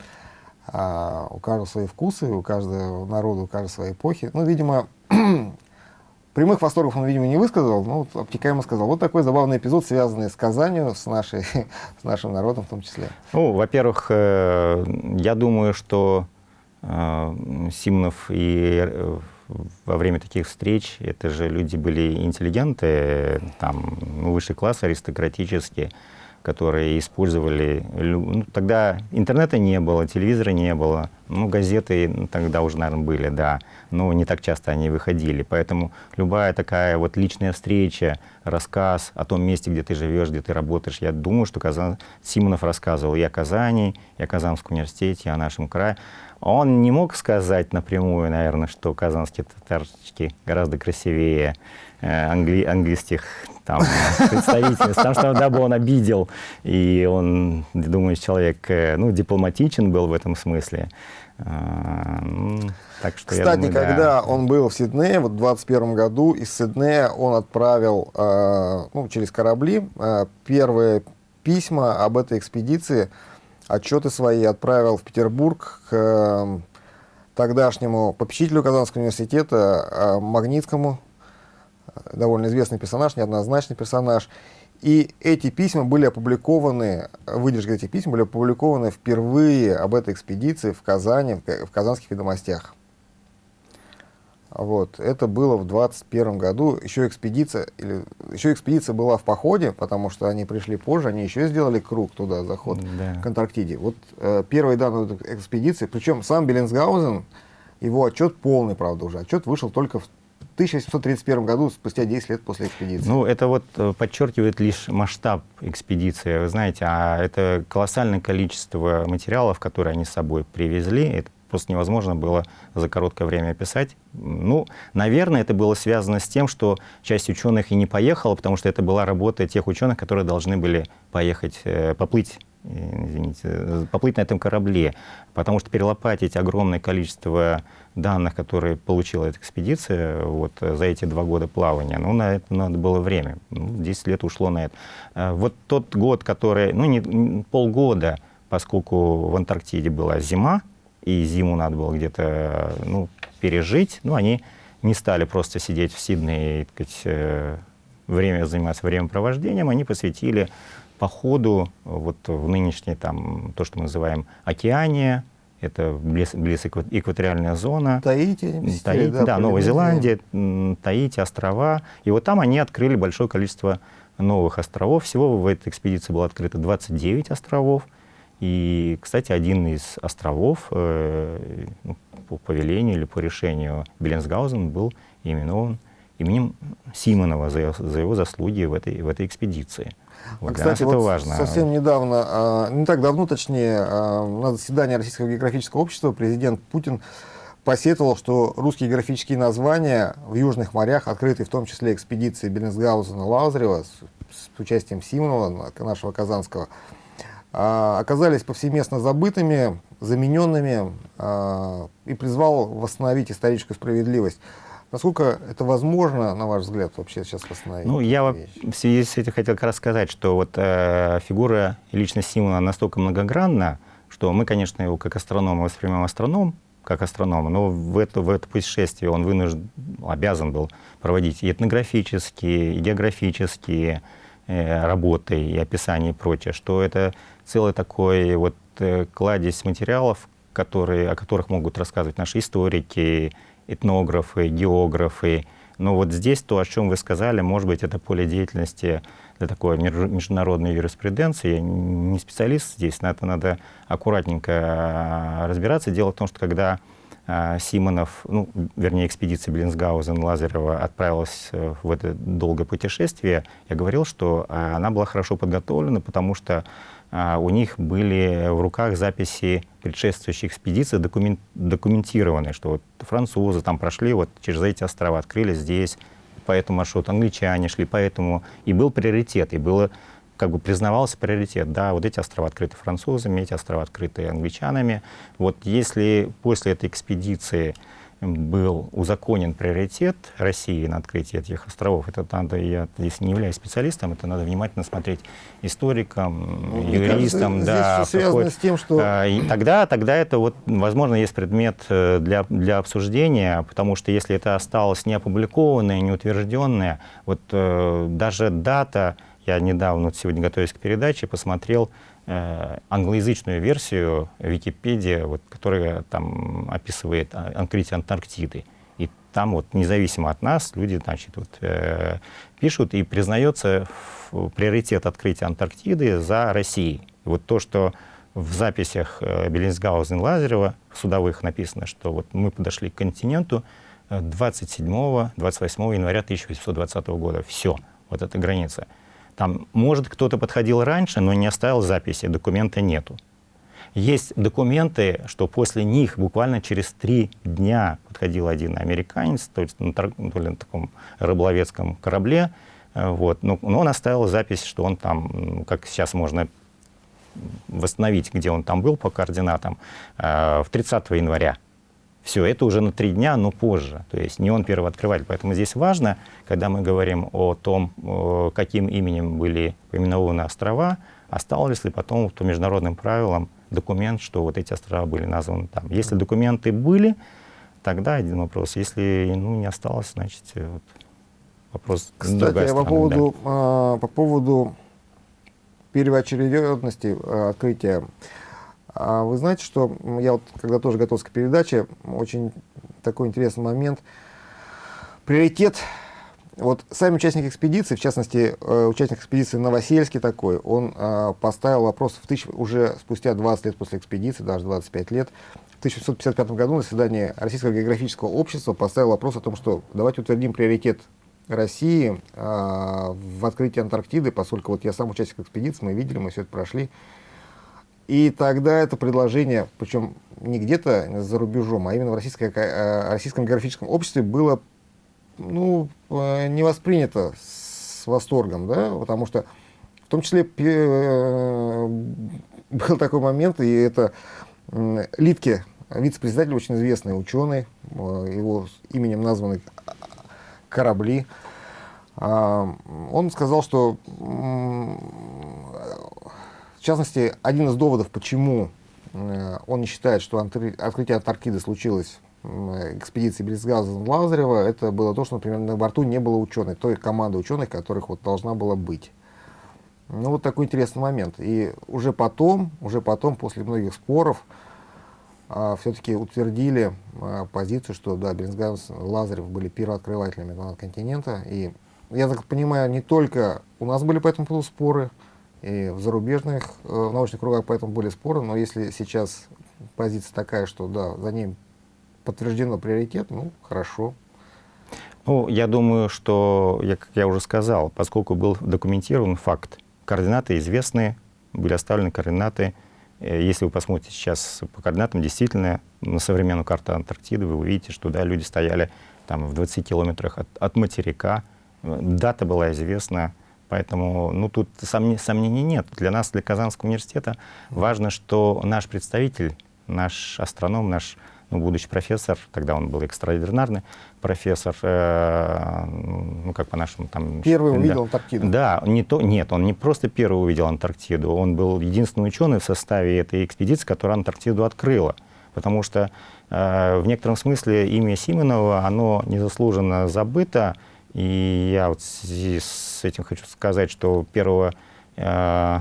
а, у каждого свои вкусы, у каждого народа, у каждой своей эпохи. Ну, видимо, прямых восторгов он, видимо, не высказал, но вот обтекаемо сказал. Вот такой забавный эпизод, связанный с Казанью, с, нашей, с нашим народом в том числе. Ну, во-первых, э, я думаю, что Симонов и э, во время таких встреч, это же люди были интеллигенты, там, ну, высший класс аристократический, которые использовали... Ну, тогда интернета не было, телевизора не было, ну, газеты ну, тогда уже, наверное, были, да, но не так часто они выходили. Поэтому любая такая вот личная встреча, рассказ о том месте, где ты живешь, где ты работаешь, я думаю, что Казан... Симонов рассказывал и о Казани, и о Казанском университете, и о нашем крае. Он не мог сказать напрямую, наверное, что казанские татарчики гораздо красивее э, англи английских там, представительств, потому что тогда бы он обидел, и он, думаю, человек э, ну, дипломатичен был в этом смысле. А, так что, Кстати, думаю, когда да. он был в Сиднее, вот в 2021 году, из Сиднея он отправил э, ну, через корабли э, первые письма об этой экспедиции отчеты свои отправил в Петербург к э, тогдашнему попечителю Казанского университета Магнитскому, довольно известный персонаж, неоднозначный персонаж. И эти письма были опубликованы, выдержки этих писем были опубликованы впервые об этой экспедиции в Казани, в Казанских ведомостях. Вот. Это было в 21 году. Еще экспедиция, или, еще экспедиция была в походе, потому что они пришли позже, они еще сделали круг туда, заход да. к Антарктиде. Вот э, первые данные экспедиции, причем сам Беллинсгаузен, его отчет полный, правда, уже. Отчет вышел только в 1831 году, спустя 10 лет после экспедиции. Ну, это вот э, подчеркивает лишь масштаб экспедиции. Вы знаете, а это колоссальное количество материалов, которые они с собой привезли. Это просто невозможно было за короткое время описать. Ну, наверное, это было связано с тем, что часть ученых и не поехала, потому что это была работа тех ученых, которые должны были поехать, э, поплыть извините, поплыть на этом корабле, потому что перелопатить огромное количество данных, которые получила эта экспедиция вот, за эти два года плавания, ну, на это надо было время. Ну, 10 лет ушло на это. А вот тот год, который, ну, не, полгода, поскольку в Антарктиде была зима, и зиму надо было где-то ну, пережить, ну, они не стали просто сидеть в Сиднее и, так сказать, э, время заниматься времяпровождением, они посвятили походу вот в нынешней, там, то, что мы называем океане, это близ, близ экваториальная зона. Таити, Таити да, да Новая Зеландия, Таити, острова. И вот там они открыли большое количество новых островов. Всего в этой экспедиции было открыто 29 островов. И, кстати, один из островов э, ну, по повелению или по решению Беленсгаузен был именован именем Симонова за, за его заслуги в этой, в этой экспедиции. Вот а, кстати, вот важно. совсем недавно, а, не так давно, точнее, а, на заседании Российского географического общества президент Путин посетовал, что русские географические названия в южных морях, открытые в том числе экспедиции Беллинсгаузена Лазарева с, с участием Симонова, нашего Казанского, оказались повсеместно забытыми, замененными и призвал восстановить историческую справедливость. Насколько это возможно, на ваш взгляд, вообще сейчас восстановить? Ну, я в связи с этим хотел как раз сказать, что вот э, фигура и личность Симона настолько многогранна, что мы, конечно, его как астронома воспринимаем астроном, как астронома, но в это, в это путешествие он вынужден, обязан был проводить и этнографические, и географические э, работы, и описания и прочее, что это целый такой вот э, кладезь материалов, которые, о которых могут рассказывать наши историки, этнографы, географы. Но вот здесь то, о чем вы сказали, может быть, это поле деятельности для такой международной юриспруденции. Я не специалист здесь, на это надо аккуратненько а, разбираться. Дело в том, что когда а, Симонов, ну, вернее, экспедиция Блинсгаузен-Лазарева отправилась э, в это долгое путешествие, я говорил, что а, она была хорошо подготовлена, потому что у них были в руках записи предшествующих экспедиций, документ, документированные, что вот французы там прошли вот через эти острова, открыли здесь, по этому маршруту, англичане шли, поэтому и был приоритет, и было как бы признавался приоритет, да, вот эти острова открыты французами, эти острова открыты англичанами. Вот если после этой экспедиции был узаконен приоритет России на открытие этих островов. Это надо, я здесь не являюсь специалистом, это надо внимательно смотреть историкам, ну, юристам. Да, связано с тем, что... А, и тогда, тогда это, вот, возможно, есть предмет э, для, для обсуждения, потому что если это осталось не опубликованное, не утвержденное, вот э, даже дата, я недавно, вот сегодня готовясь к передаче, посмотрел, англоязычную версию Википедии, вот, которая там описывает открытие Антарктиды. И там вот независимо от нас люди значит, вот, э, пишут и признается приоритет открытия Антарктиды за Россией. Вот то, что в записях э, и Лазарева судовых написано, что вот мы подошли к континенту 27-28 января 1820 года. Все, вот эта граница. Там, может, кто-то подходил раньше, но не оставил записи, документа нету. Есть документы, что после них буквально через три дня подходил один американец, то есть на, то ли на таком рыболовецком корабле, э, вот, но, но он оставил запись, что он там, как сейчас можно восстановить, где он там был по координатам, э, в 30 января все, это уже на три дня, но позже. То есть не он первооткрыватель. Поэтому здесь важно, когда мы говорим о том, каким именем были поименованы острова, осталось ли потом по международным правилам документ, что вот эти острова были названы там. Если документы были, тогда один вопрос. Если ну, не осталось, значит, вот, вопрос Кстати, по поводу, да. по поводу первоочередности а, открытия а вы знаете, что я вот, когда тоже готовился к передаче, очень такой интересный момент. приоритет вот сами участники экспедиции, в частности, э, участник экспедиции Новосельский такой, он э, поставил вопрос в тысяч, уже спустя 20 лет после экспедиции, даже 25 лет, в 1955 году на заседании Российского географического общества поставил вопрос о том, что давайте утвердим приоритет России э, в открытии Антарктиды, поскольку вот я сам участник экспедиции, мы видели, мы все это прошли. И тогда это предложение, причем не где-то за рубежом, а именно в Российское, э, Российском географическом обществе было ну, э, не воспринято с восторгом, да, потому что в том числе э, был такой момент, и это Литке, вице-председатель, очень известный ученый, его именем названы корабли, а, он сказал, что, в частности, один из доводов, почему он не считает, что открытие Антарктиды случилось экспедиции Брисгаза Лазарева, это было то, что, например, на борту не было ученых, той команды ученых, которых вот должна была быть. Ну, вот такой интересный момент. И уже потом, уже потом, после многих споров, а, все-таки утвердили а, позицию, что, да, Бринсгаз, Лазарев были первооткрывателями континента. И, я так понимаю, не только у нас были по этому поводу споры, и в зарубежных э, в научных кругах по этому были споры, но если сейчас позиция такая, что, да, за ним подтверждено приоритет, ну, хорошо. Ну, я думаю, что, я, как я уже сказал, поскольку был документирован факт, координаты известны, были оставлены координаты. Э, если вы посмотрите сейчас по координатам, действительно, на современную карту Антарктиды вы увидите, что да, люди стояли там в 20 километрах от, от материка, дата была известна, поэтому ну, тут сомнений, сомнений нет. Для нас, для Казанского университета, важно, что наш представитель, наш астроном, наш ну, будущий профессор, тогда он был экстраординарный профессор, э, ну, как по-нашему там... Первый увидел Антарктиду. Да, не то, нет, он не просто первый увидел Антарктиду, он был единственный ученый в составе этой экспедиции, которая Антарктиду открыла. Потому что э, в некотором смысле имя Симонова, оно незаслуженно забыто, и я вот с этим хочу сказать, что 1 э,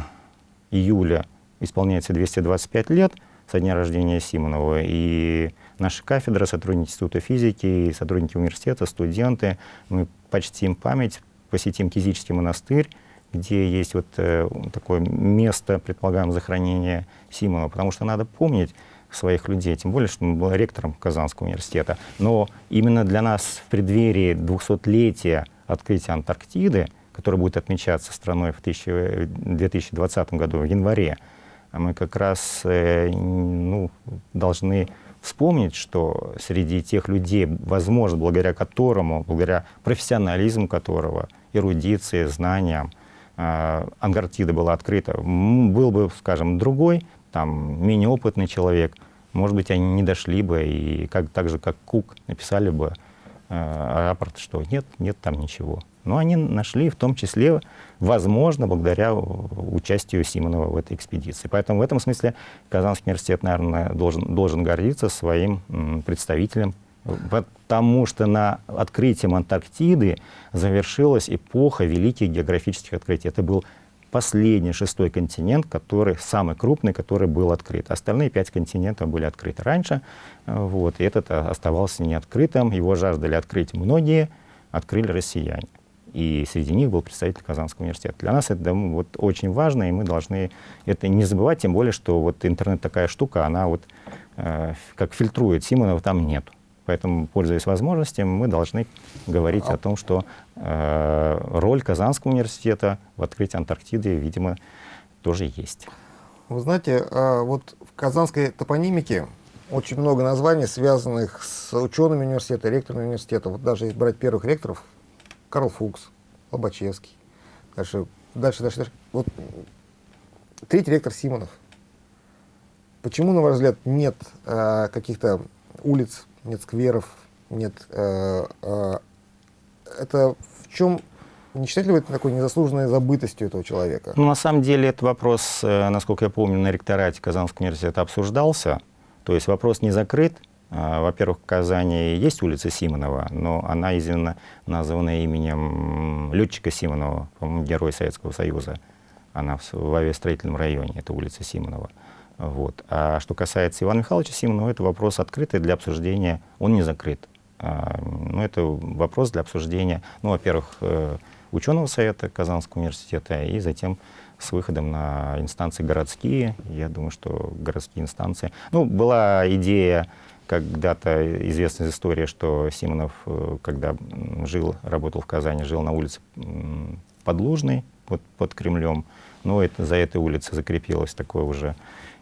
июля исполняется 225 лет со дня рождения Симонова, и наша кафедра, сотрудники Института физики, сотрудники университета, студенты, мы почтим память, посетим Кизический монастырь, где есть вот э, такое место, предполагаем, захоронения Симонова, потому что надо помнить своих людей, тем более, что он был ректором Казанского университета. Но именно для нас в преддверии 200-летия открытия Антарктиды, которое будет отмечаться страной в 2020 году, в январе, мы как раз э, ну, должны вспомнить, что среди тех людей, возможно, благодаря которому, благодаря профессионализму которого, эрудиции, знаниям, э, Антарктида была открыта, был бы, скажем, другой, там, менее опытный человек, может быть, они не дошли бы, и как, так же, как Кук, написали бы э, рапорт, что нет, нет там ничего. Но они нашли в том числе, возможно, благодаря участию Симонова в этой экспедиции. Поэтому в этом смысле Казанский университет, наверное, должен, должен гордиться своим представителем, потому что на открытием Антарктиды завершилась эпоха великих географических открытий. Это был последний, шестой континент, который самый крупный, который был открыт. Остальные пять континентов были открыты раньше, вот, и этот оставался неоткрытым. Его жаждали открыть многие, открыли россияне и среди них был представитель Казанского университета. Для нас это вот, очень важно, и мы должны это не забывать, тем более, что вот интернет такая штука, она вот э, как фильтрует, Симонова там нет. Поэтому, пользуясь возможностью, мы должны говорить о том, что э, роль Казанского университета в открытии Антарктиды, видимо, тоже есть. Вы знаете, э, вот в казанской топонимике очень много названий, связанных с учеными университета, ректорами университета. Вот даже если брать первых ректоров, Карл Фукс, Лобачевский. Дальше, дальше, дальше, дальше. Вот третий ректор Симонов. Почему, на ваш взгляд, нет э, каких-то улиц, нет скверов, нет... Э, э, это в чем не считаете ли вы это такой незаслуженной забытостью этого человека? Ну, на самом деле, этот вопрос, э, насколько я помню, на ректорате Казанского университета обсуждался. То есть вопрос не закрыт, а, во-первых, в Казани есть улица Симонова, но она известна, названа именем летчика Симонова, по-моему, герой Советского Союза. Она в авиастроительном районе, это улица Симонова. Вот. А что касается Ивана Михайловича Симонова, это вопрос открытый для обсуждения, он не закрыт. Ну, это вопрос для обсуждения, ну, во-первых, ученого совета Казанского университета и затем с выходом на инстанции городские. Я думаю, что городские инстанции... Ну, была идея, когда-то известная история, что Симонов, э, когда жил, работал в Казани, жил на улице Подлужной, под, под Кремлем. Но это, за этой улицей закрепилось такое уже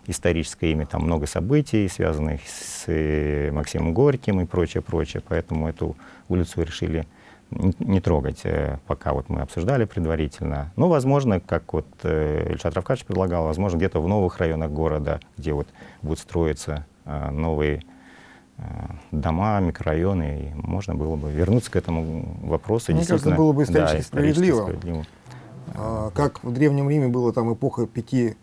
историческое имя. Там много событий, связанных с э, Максимом Горьким и прочее, прочее. Поэтому эту улицу решили не трогать, э, пока вот мы обсуждали предварительно. Ну, возможно, как вот э, Ильшат Равкадьевич предлагал, возможно, где-то в новых районах города, где вот будут строиться новые дома, микрорайоны, и можно было бы вернуться к этому вопросу. Мне кажется, было бы исторически, да, справедливо. справедливо. А, как в Древнем Риме была там эпоха пяти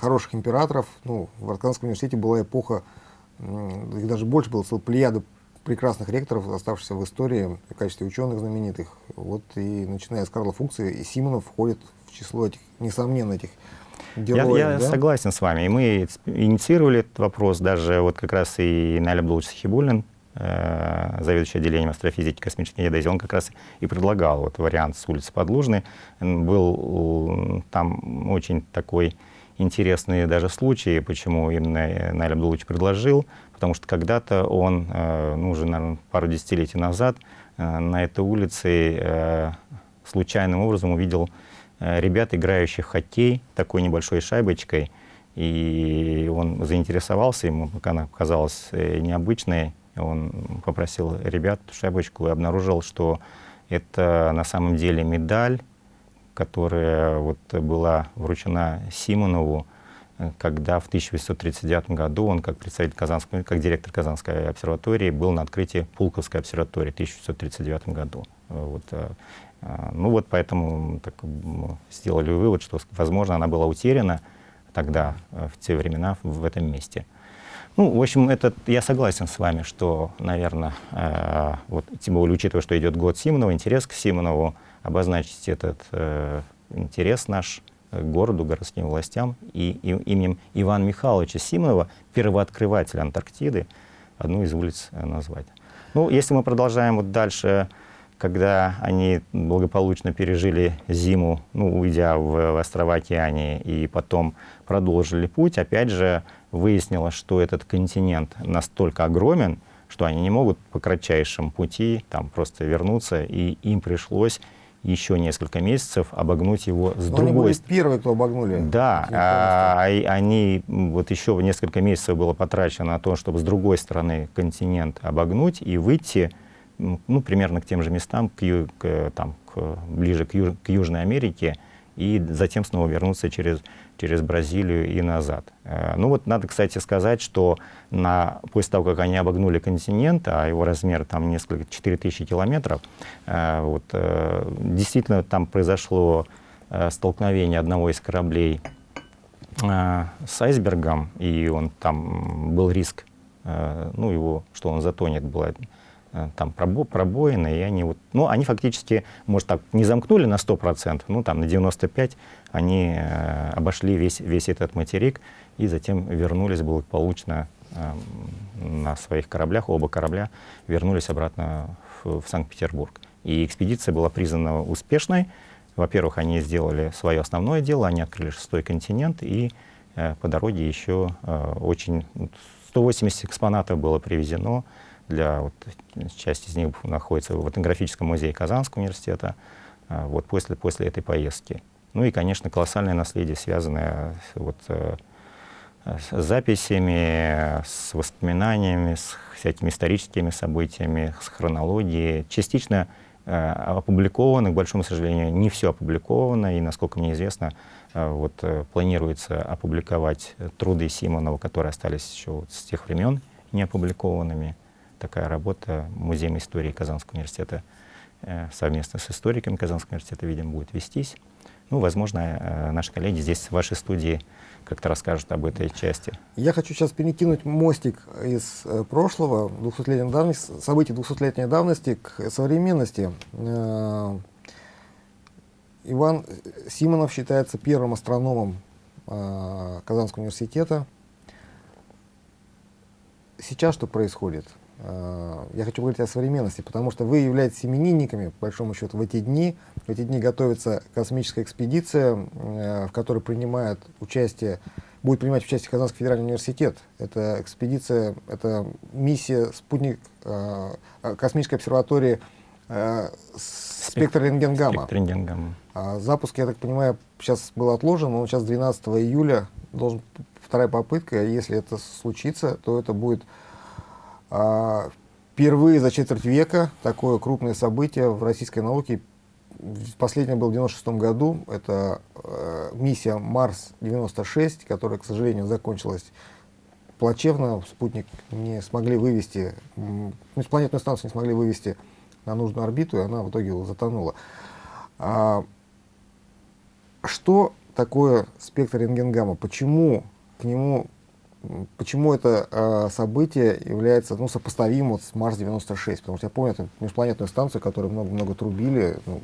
хороших императоров, ну, в Арканском университете была эпоха, их даже больше было, целая плеяда прекрасных ректоров, оставшихся в истории в качестве ученых знаменитых. Вот и начиная с Карла Фукса и Симонов входит в число этих, несомненно, этих героев. Я, я да? согласен с вами. И мы инициировали этот вопрос, даже вот как раз и Наля Абдулович Сахибуллин, э, заведующий отделением астрофизики и космической геодезии, он как раз и предлагал вот вариант с улицы Подлужной. Был там очень такой интересный даже случай, почему именно Наиль Абдулович предложил. Потому что когда-то он, э, ну, уже, наверное, пару десятилетий назад э, на этой улице э, случайным образом увидел ребят, играющих в хоккей такой небольшой шайбочкой, и он заинтересовался, ему пока она казалась необычной, он попросил ребят шайбочку и обнаружил, что это на самом деле медаль, которая вот была вручена Симонову когда в 1839 году он, как представитель Казанского, как директор Казанской обсерватории, был на открытии Пулковской обсерватории в 1939 году. Вот, э, э, ну вот поэтому так, сделали вывод, что, возможно, она была утеряна тогда, э, в те времена, в этом месте. Ну, в общем, это, я согласен с вами, что, наверное, э, вот, тем более учитывая, что идет год Симонова, интерес к Симонову, обозначить этот э, интерес наш городу, городским властям и, и именем Ивана Михайловича Симонова, первооткрывателя Антарктиды, одну из улиц э, назвать. Ну, если мы продолжаем вот дальше, когда они благополучно пережили зиму, ну, уйдя в, в острова Океании, и потом продолжили путь, опять же, выяснилось, что этот континент настолько огромен, что они не могут по кратчайшему пути там просто вернуться, и им пришлось еще несколько месяцев обогнуть его с Но другой стороны. Они были первые, кто обогнули. Да, а, они, вот еще несколько месяцев было потрачено на то, чтобы с другой стороны континент обогнуть и выйти ну, примерно к тем же местам, к, к, там, к, ближе к, Юж, к Южной Америке, и затем снова вернуться через через Бразилию и назад. Э, ну вот надо, кстати, сказать, что на, после того, как они обогнули континент, а его размер там несколько, 4000 километров, э, вот, э, действительно там произошло столкновение одного из кораблей с айсбергом, и он там был риск, ну его, что он затонет, была там пробо, пробоины, и они вот, ну, они фактически, может так, не замкнули на 100%, ну, там на 95% они э, обошли весь, весь этот материк и затем вернулись благополучно э, на своих кораблях, оба корабля вернулись обратно в, в Санкт-Петербург. И экспедиция была признана успешной. Во-первых, они сделали свое основное дело, они открыли шестой континент, и э, по дороге еще э, очень 180 экспонатов было привезено, для, вот, часть из них находится в этнографическом музее Казанского университета, э, вот после, после этой поездки. Ну и, конечно, колоссальное наследие, связанное вот, э, с записями, с воспоминаниями, с всякими историческими событиями, с хронологией. Частично э, опубликовано, к большому сожалению, не все опубликовано, и, насколько мне известно, э, вот, планируется опубликовать труды Симонова, которые остались еще вот с тех времен не опубликованными. Такая работа Музеем истории Казанского университета совместно с историками Казанского университета, видимо, будет вестись. Ну, возможно, э, наши коллеги здесь в вашей студии как-то расскажут об этой части. Я хочу сейчас перекинуть мостик из э, прошлого, 200 давности, событий 200-летней давности к современности. Э, Иван Симонов считается первым астрономом Казанского университета. Сейчас что происходит? Э, я хочу говорить о современности, потому что вы являетесь именинниками, по большому счету, в эти дни. В эти дни готовится космическая экспедиция, э, в которой принимает участие, будет принимать участие Казанский федеральный университет. Это экспедиция, это миссия спутник э, космической обсерватории спектр рентгенгамма. Спектр рентгенгамма. А запуск, я так понимаю, сейчас был отложен, но сейчас 12 июля должен вторая попытка. Если это случится, то это будет впервые за четверть века такое крупное событие в российской науке. Последнее было в 1996 году. Это э, миссия Марс-96, которая, к сожалению, закончилась плачевно. Спутник не смогли вывести, планетную станцию не смогли вывести на нужную орбиту, и она в итоге затонула. А, что такое спектр рентгенгамма? Почему к нему, почему это э, событие является ну, сопоставимо вот с Марс-96? Потому что я помню эту межпланетную станцию, которую много-много трубили. Ну,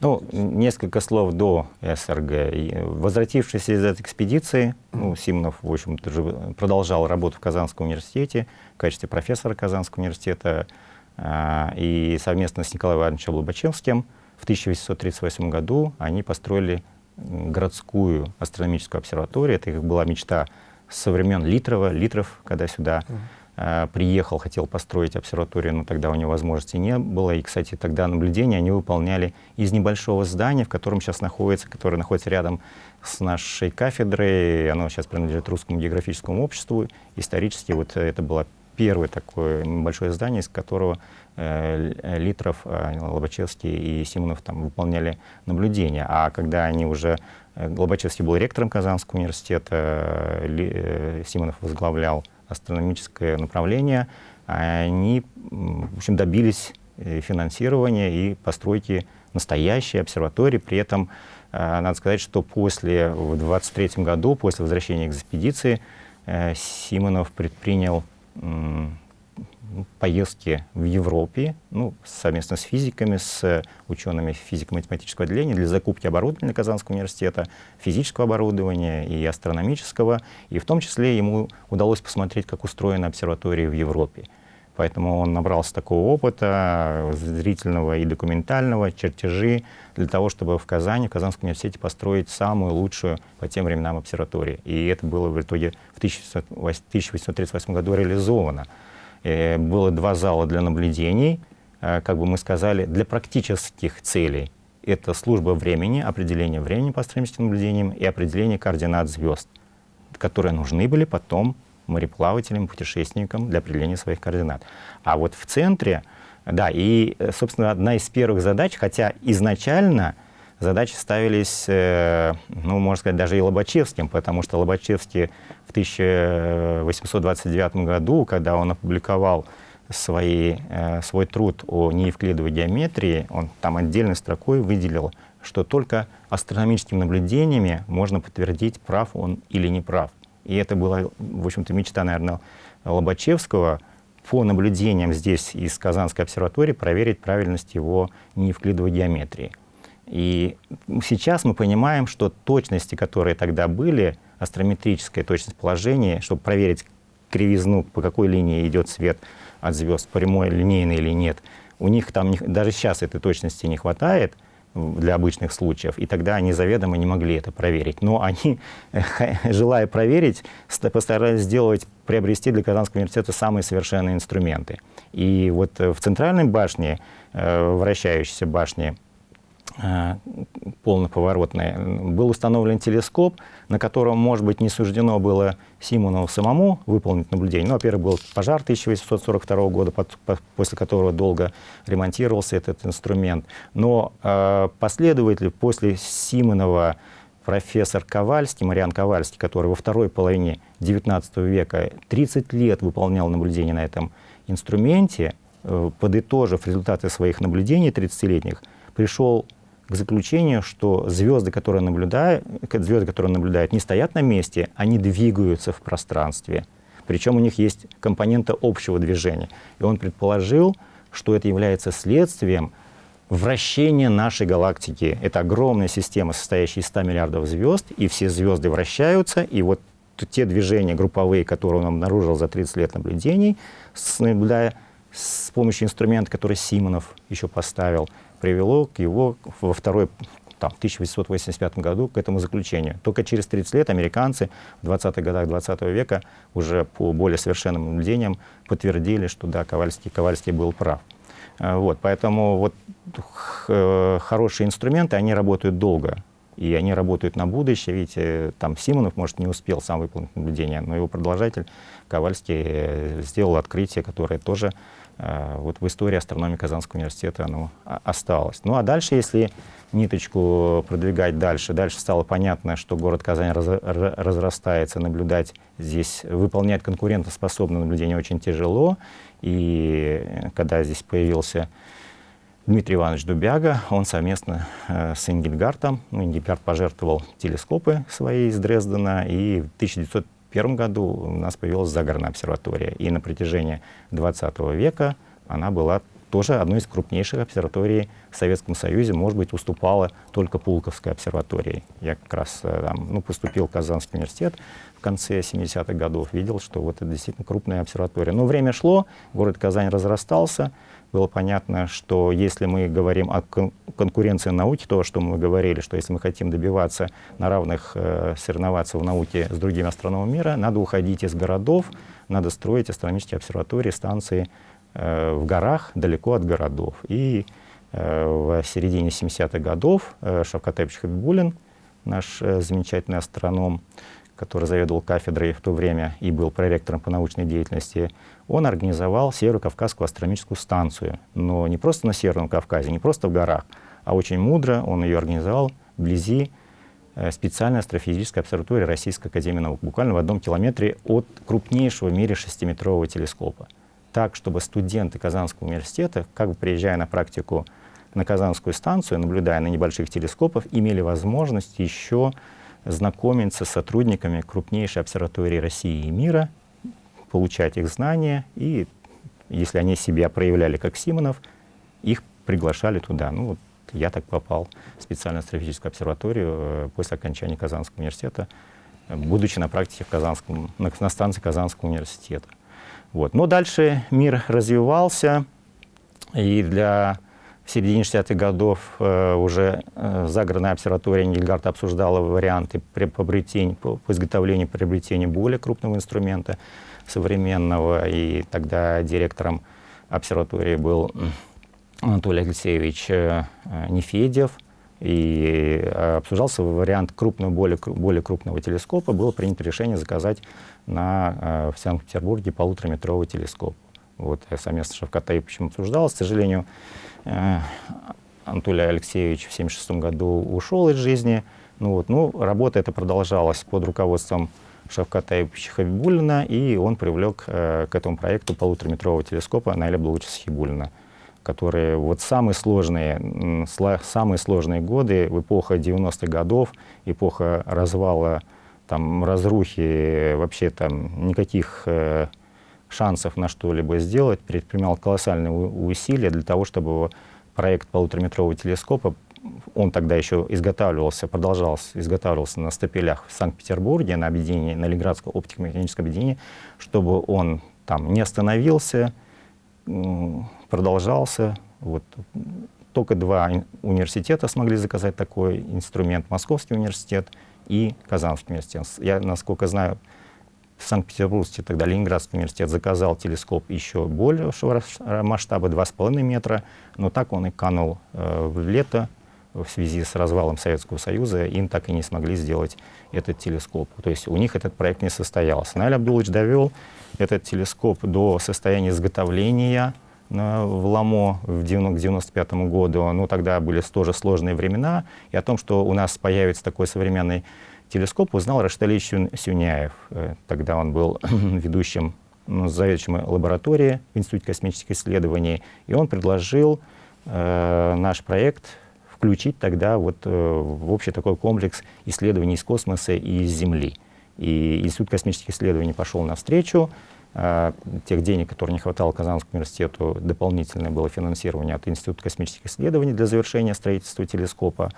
ну, несколько слов до СРГ. Возвратившись из этой экспедиции, ну, Симонов, в общем-то, продолжал работу в Казанском университете в качестве профессора Казанского университета. А, и совместно с Николаем Ивановичем Лобачевским в 1838 году они построили городскую астрономическую обсерваторию. Это их была мечта со времен Литрова. Литров, когда сюда э, приехал, хотел построить обсерваторию, но тогда у него возможности не было. И, кстати, тогда наблюдения они выполняли из небольшого здания, в котором сейчас находится, которое находится рядом с нашей кафедрой. Оно сейчас принадлежит Русскому географическому обществу. Исторически вот это было первое такое небольшое здание, из которого Литров, э, Лобачевский и Симонов там выполняли наблюдения. А когда они уже... Э, Лобачевский был ректором Казанского университета, Симонов возглавлял астрономическое направление, они, в общем, добились финансирования и постройки настоящей обсерватории. При этом надо сказать, что после, в 23 году, после возвращения экспедиции, Симонов предпринял поездки в Европе, ну, совместно с физиками, с учеными физико-математического отделения для закупки оборудования Казанского университета, физического оборудования и астрономического. И в том числе ему удалось посмотреть, как устроена обсерватория в Европе. Поэтому он набрался такого опыта, зрительного и документального, чертежи, для того, чтобы в Казани, в Казанском университете построить самую лучшую по тем временам обсерваторию. И это было в итоге в 1838 году реализовано. Э, было два зала для наблюдений, э, как бы мы сказали, для практических целей. Это служба времени, определение времени по астрономическим наблюдениям и определение координат звезд, которые нужны были потом мореплавателям, путешественникам для определения своих координат. А вот в центре, да, и, э, собственно, одна из первых задач, хотя изначально задачи ставились, э, ну, можно сказать, даже и Лобачевским, потому что Лобачевский в 1829 году, когда он опубликовал свои, э, свой труд о неевклидовой геометрии, он там отдельной строкой выделил, что только астрономическими наблюдениями можно подтвердить, прав он или не прав. И это была, в общем-то, мечта, наверное, Лобачевского по наблюдениям здесь из Казанской обсерватории проверить правильность его неевклидовой геометрии. И сейчас мы понимаем, что точности, которые тогда были, астрометрическая точность положения, чтобы проверить кривизну, по какой линии идет свет от звезд, прямой, линейный или нет, у них там даже сейчас этой точности не хватает для обычных случаев, и тогда они заведомо не могли это проверить. Но они, желая проверить, постарались сделать, приобрести для Казанского университета самые совершенные инструменты. И вот в центральной башне, э, вращающейся башне, Э, полноповоротный, был установлен телескоп, на котором, может быть, не суждено было Симонову самому выполнить наблюдение. Ну, во-первых, был пожар 1842 года, после которого долго ремонтировался этот инструмент. Но э, последователи после Симонова профессор Ковальский, Мариан Ковальский, который во второй половине XIX века 30 лет выполнял наблюдения на этом инструменте, э, подытожив результаты своих наблюдений 30-летних, пришел к заключению, что звезды, которые наблюдают, звезды, которые наблюдают, не стоят на месте, они двигаются в пространстве. Причем у них есть компонента общего движения. И он предположил, что это является следствием вращения нашей галактики. Это огромная система, состоящая из 100 миллиардов звезд, и все звезды вращаются, и вот те движения групповые, которые он обнаружил за 30 лет наблюдений, наблюдая с помощью инструмента, который Симонов еще поставил, привело к его во второй там, в 1885 году к этому заключению. Только через 30 лет американцы в 20-х годах 20 -го века уже по более совершенным наблюдениям подтвердили, что да, Ковальский, Ковальский был прав. Э, вот, поэтому вот э, хорошие инструменты, они работают долго. И они работают на будущее. Видите, там Симонов, может, не успел сам выполнить наблюдение, но его продолжатель Ковальский э, сделал открытие, которое тоже вот в истории астрономии Казанского университета оно осталось. Ну а дальше, если ниточку продвигать дальше. Дальше стало понятно, что город Казань раз, разрастается, наблюдать здесь, выполнять конкурентоспособное наблюдение очень тяжело. И когда здесь появился Дмитрий Иванович Дубяга, он совместно э, с Ингельгартом, ну, Ингельгард пожертвовал телескопы свои из Дрездена, и в 1901 году у нас появилась загородная обсерватория. И на протяжении 20 века она была тоже одной из крупнейших обсерваторий в Советском Союзе, может быть, уступала только Пулковской обсерватории. Я как раз э, там, ну, поступил в Казанский университет в конце 70-х годов, видел, что вот это действительно крупная обсерватория. Но время шло, город Казань разрастался, было понятно, что если мы говорим о кон конкуренции науки, то, что мы говорили, что если мы хотим добиваться на равных, э, соревноваться в науке с другими астрономами мира, надо уходить из городов, надо строить астрономические обсерватории, станции Э, в горах, далеко от городов. И э, в середине 70-х годов э, Шавкатевич Хабибулин, наш замечательный астроном, который заведовал кафедрой в то время и был проректором по научной деятельности, он организовал Северо-Кавказскую астрономическую станцию. Но не просто на Северном Кавказе, не просто в горах, а очень мудро он ее организовал вблизи специальной астрофизической обсерватории Российской Академии Наук, буквально в одном километре от крупнейшего в мире шестиметрового телескопа так, чтобы студенты Казанского университета, как бы приезжая на практику на Казанскую станцию, наблюдая на небольших телескопах, имели возможность еще знакомиться с сотрудниками крупнейшей обсерватории России и мира, получать их знания, и если они себя проявляли как Симонов, их приглашали туда. Ну, вот я так попал в специальную астрофизическую обсерваторию э, после окончания Казанского университета, будучи на практике в Казанском, на, на станции Казанского университета. Вот. Но дальше мир развивался, и для в середине 60-х годов э, уже э, загородная обсерватория Нильгарта обсуждала варианты при, по, по, изготовлению приобретения более крупного инструмента современного, и тогда директором обсерватории был Анатолий Алексеевич э, Нефедев, и э, обсуждался вариант крупного, более, более крупного телескопа, было принято решение заказать на, э, в Санкт-Петербурге полутораметровый телескоп. Вот совместно с Шавкатаевичем обсуждал. К сожалению, Анатолий Алексеевич в 1976 году ушел из жизни. Ну, вот, ну, работа эта продолжалась под руководством Шавкатаевича Хабибулина, и он привлек э, к этому проекту полутораметрового телескопа Наиля Блучиса Хибулина которые вот самые сложные, самые сложные годы, в эпоха 90-х годов, эпоха развала, там, разрухи, вообще там никаких э, шансов на что-либо сделать, предпринимал колоссальные усилия для того, чтобы проект полутораметрового телескопа, он тогда еще изготавливался, продолжался, изготавливался на стапелях в Санкт-Петербурге, на объединении, на Ленинградском оптико-механическом объединении, чтобы он там не остановился, продолжался. Вот. Только два университета смогли заказать такой инструмент. Московский университет и Казанский университет. Я, насколько знаю, в Санкт-Петербурге, тогда Ленинградский университет заказал телескоп еще большего масштаба, 2,5 метра, но так он и канул э, в лето в связи с развалом Советского Союза, им так и не смогли сделать этот телескоп. То есть у них этот проект не состоялся. Наиль Абдулович довел этот телескоп до состояния изготовления в Ламо в 1995 году. Ну, тогда были тоже сложные времена. И о том, что у нас появится такой современный телескоп, узнал Рашталич Сюняев. Э, тогда он был ведущим, ну, заведующим лаборатории в Институте космических исследований. И он предложил э, наш проект включить тогда вот, э, в общий такой комплекс исследований из космоса и из Земли. И Институт космических исследований пошел навстречу, э, тех денег, которые не хватало Казанскому университету, дополнительное было финансирование от Института космических исследований для завершения строительства телескопа.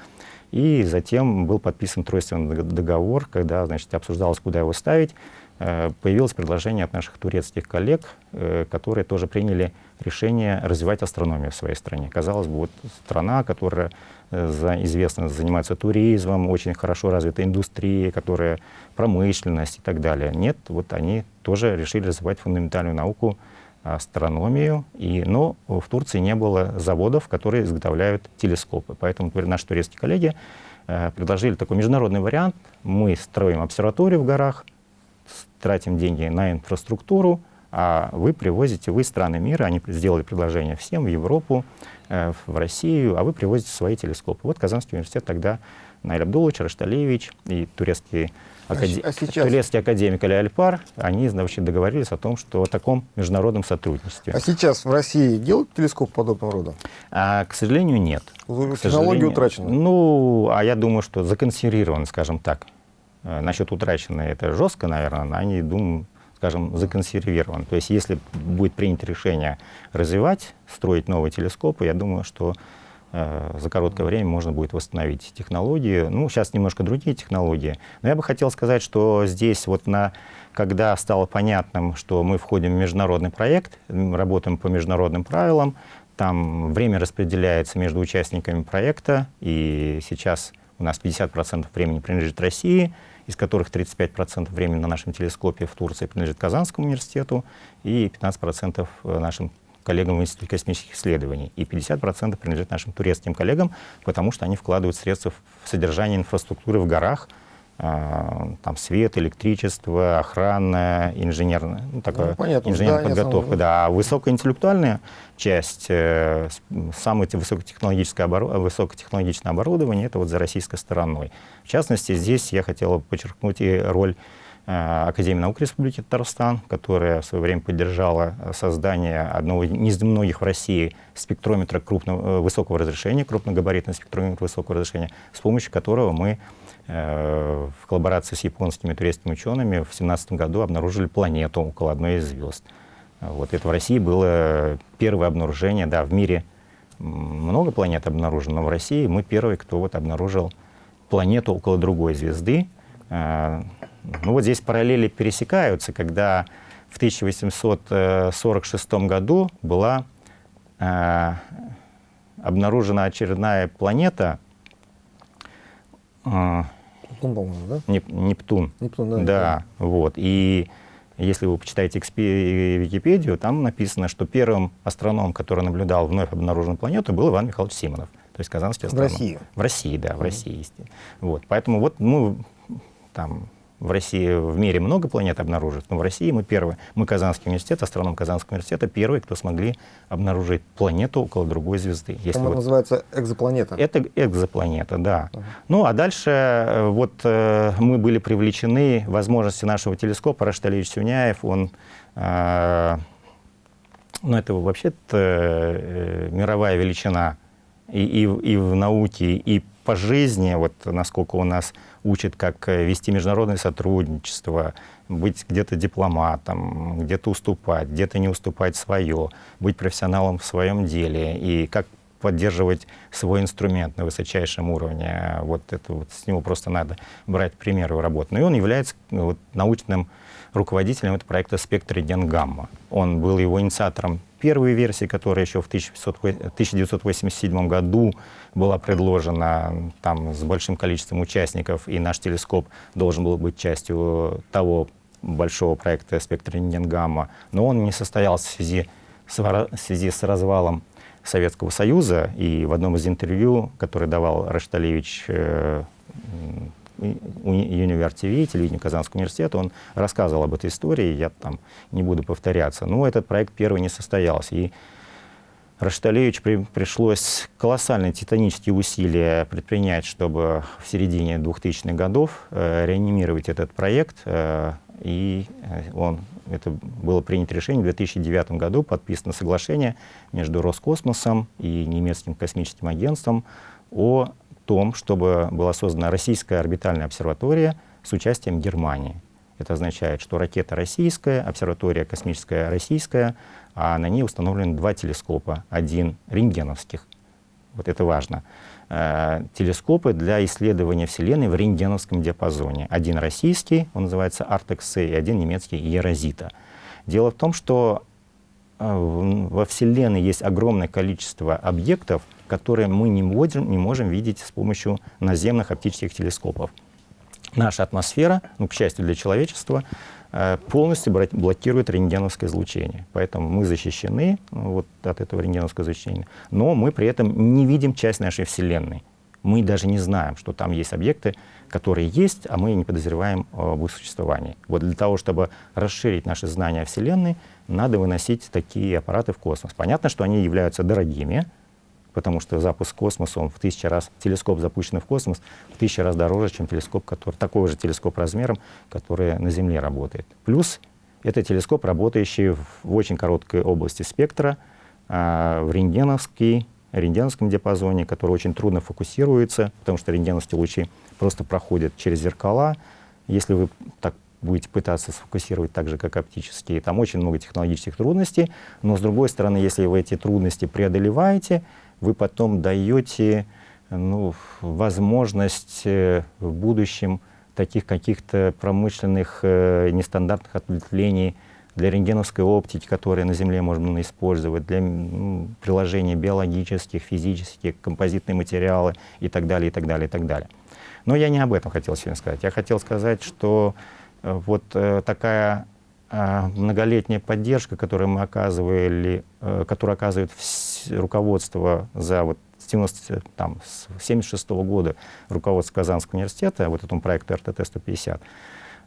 И затем был подписан тройственный договор, когда значит, обсуждалось, куда его ставить. Э, появилось предложение от наших турецких коллег, э, которые тоже приняли решение развивать астрономию в своей стране. Казалось бы, вот страна, которая э, известна занимается туризмом, очень хорошо развита индустрия, которая промышленность и так далее. Нет, вот они тоже решили развивать фундаментальную науку астрономию, и, но в Турции не было заводов, которые изготовляют телескопы. Поэтому наши турецкие коллеги предложили такой международный вариант. Мы строим обсерваторию в горах, тратим деньги на инфраструктуру, а вы привозите, вы страны мира, они сделали предложение всем в Европу, э, в Россию, а вы привозите свои телескопы. Вот Казанский университет тогда Наиль Абдулович, Рашталевич и турецкий Акаде... А сейчас... Турецкий академик Али Альпар, они значит, договорились о том, что о таком международном сотрудничестве. А сейчас в России делают телескоп подобного рода? А, к сожалению, нет. Технология утрачена? Ну, а я думаю, что законсервирован, скажем так. Э, насчет утраченной это жестко, наверное, но они, думаю, скажем, законсервирован. То есть если будет принято решение развивать, строить новые телескопы, я думаю, что Э, за короткое время можно будет восстановить технологии. Ну, сейчас немножко другие технологии. Но я бы хотел сказать, что здесь вот на, когда стало понятным, что мы входим в международный проект, работаем по международным правилам, там время распределяется между участниками проекта, и сейчас у нас 50% времени принадлежит России, из которых 35% времени на нашем телескопе в Турции принадлежит Казанскому университету, и 15% нашим коллегам в Институте космических исследований, и 50% принадлежит нашим турецким коллегам, потому что они вкладывают средства в содержание инфраструктуры в горах, там свет, электричество, охрана, инженерная, ну, такая ну, понятно, инженерная да, подготовка. Да. А высокоинтеллектуальная часть, э, самое высокотехнологическое, обору, высокотехнологичное оборудование, это вот за российской стороной. В частности, здесь я хотел подчеркнуть и роль Э, Академии наук Республики Татарстан, которая в свое время поддержала создание одного из немногих в России спектрометра крупного, э, высокого разрешения, крупногабаритного спектрометра высокого разрешения, с помощью которого мы э, в коллаборации с японскими турецкими учеными в 2017 году обнаружили планету около одной из звезд. Вот это в России было первое обнаружение, да, в мире много планет обнаружено, но в России мы первые, кто вот обнаружил планету около другой звезды, ну вот здесь параллели пересекаются, когда в 1846 году была э, обнаружена очередная планета э, Нептун, да? Неп, Нептун. Нептун, да. Да, вот. И если вы почитаете Википедию, там написано, что первым астрономом, который наблюдал вновь обнаруженную планету, был Иван Михайлович Симонов. То есть казанский астроном. В России? В России, да, в mm -hmm. России. Вот. Поэтому вот мы там в России, в мире много планет обнаружить, но в России мы первые. Мы Казанский университет, астроном Казанского университета, первые, кто смогли обнаружить планету около другой звезды. Если вот... называется экзопланета. Это экзопланета, да. Uh -huh. Ну, а дальше э, вот э, мы были привлечены возможности нашего телескопа. Рашид Алиевич Сюняев, он... Э, ну, это вообще-то э, мировая величина и, и, и в науке, и по жизни, вот насколько у нас учит, как э, вести международное сотрудничество, быть где-то дипломатом, где-то уступать, где-то не уступать свое, быть профессионалом в своем деле и как поддерживать свой инструмент на высочайшем уровне. Вот это вот с него просто надо брать примеры работы. Ну и он является вот, научным руководителем этого проекта «Спектр Гамма». Он был его инициатором первой версии, которая еще в 1987 году была предложена там, с большим количеством участников, и наш телескоп должен был быть частью того большого проекта «Спектр Гамма». Но он не состоялся в связи с, в связи с развалом Советского Союза, и в одном из интервью, которое давал Рашталевич э, Универ ТВ, телевидению Казанского университета, он рассказывал об этой истории, я там не буду повторяться. Но этот проект первый не состоялся. И Рашталевич при, пришлось колоссальные титанические усилия предпринять, чтобы в середине 2000-х годов э, реанимировать этот проект. Э, и э, он, это было принято решение в 2009 году, подписано соглашение между Роскосмосом и немецким космическим агентством о том, чтобы была создана российская орбитальная обсерватория с участием Германии. Это означает, что ракета российская, обсерватория космическая российская, а на ней установлены два телескопа. Один рентгеновских, вот это важно, э, телескопы для исследования Вселенной в рентгеновском диапазоне. Один российский, он называется Artex-C, и один немецкий Ерозита. Дело в том, что во Вселенной есть огромное количество объектов, которые мы не можем, не можем видеть с помощью наземных оптических телескопов. Наша атмосфера, ну, к счастью для человечества, э, полностью блокирует рентгеновское излучение. Поэтому мы защищены ну, вот, от этого рентгеновского излучения, но мы при этом не видим часть нашей Вселенной. Мы даже не знаем, что там есть объекты, которые есть, а мы не подозреваем об их существовании. Вот для того, чтобы расширить наши знания о Вселенной, надо выносить такие аппараты в космос. Понятно, что они являются дорогими, потому что запуск космоса, он в тысячу раз, телескоп, запущенный в космос, в тысячу раз дороже, чем телескоп, который, такой же телескоп размером, который на Земле работает. Плюс это телескоп, работающий в, очень короткой области спектра, а, в рентгеновский, рентгеновском диапазоне, который очень трудно фокусируется, потому что рентгеновские лучи просто проходят через зеркала. Если вы так будете пытаться сфокусировать так же, как оптические, там очень много технологических трудностей, но с другой стороны, если вы эти трудности преодолеваете, вы потом даете ну, возможность э, в будущем таких каких-то промышленных э, нестандартных ответвлений для рентгеновской оптики, которые на Земле можно использовать, для ну, приложений биологических, физических, композитные материалы и так далее, и так далее, и так далее. Но я не об этом хотел сегодня сказать. Я хотел сказать, что вот э, такая э, многолетняя поддержка, которую мы оказывали, э, которую оказывает руководство за вот с 90, там, с 76 -го года руководство Казанского университета, вот этому проекту РТТ-150,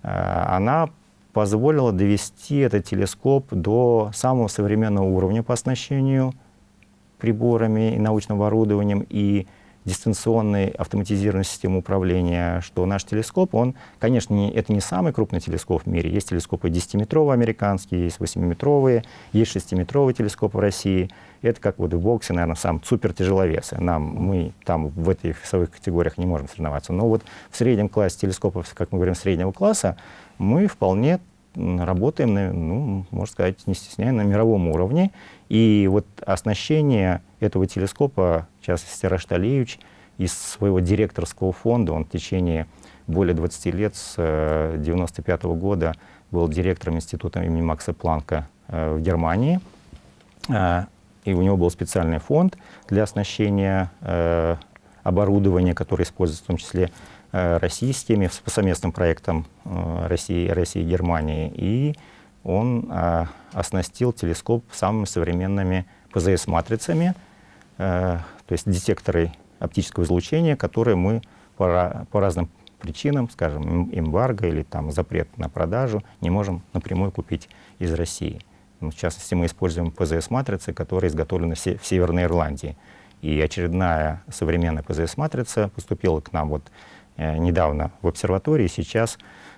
она позволила довести этот телескоп до самого современного уровня по оснащению приборами и научным оборудованием и дистанционной автоматизированной системы управления, что наш телескоп, он, конечно, не, это не самый крупный телескоп в мире. Есть телескопы 10-метровые американские, есть 8-метровые, есть 6-метровые телескопы в России. Это как вот в боксе, наверное, сам супер тяжеловес. Нам, мы там в этих весовых категориях не можем соревноваться. Но вот в среднем классе телескопов, как мы говорим, среднего класса, мы вполне работаем, ну, можно сказать, не стесняя, на мировом уровне. И вот оснащение этого телескопа, в частности, Рашталевич, из своего директорского фонда, он в течение более 20 лет, с 1995 -го года, был директором института имени Макса Планка э, в Германии. Э, и у него был специальный фонд для оснащения э, оборудования, которое используется в том числе Э, российскими, по совместным проектам э, России, России и Германии. И он э, оснастил телескоп самыми современными ПЗС-матрицами, то есть детекторы оптического излучения, которые мы по, по разным причинам, скажем, эмбарго или там запрет на продажу, не можем напрямую купить из России. Ну, в частности, мы используем ПЗС-матрицы, которые изготовлены в, в Северной Ирландии. И очередная современная ПЗС-матрица поступила к нам вот Э, недавно в обсерватории. Сейчас,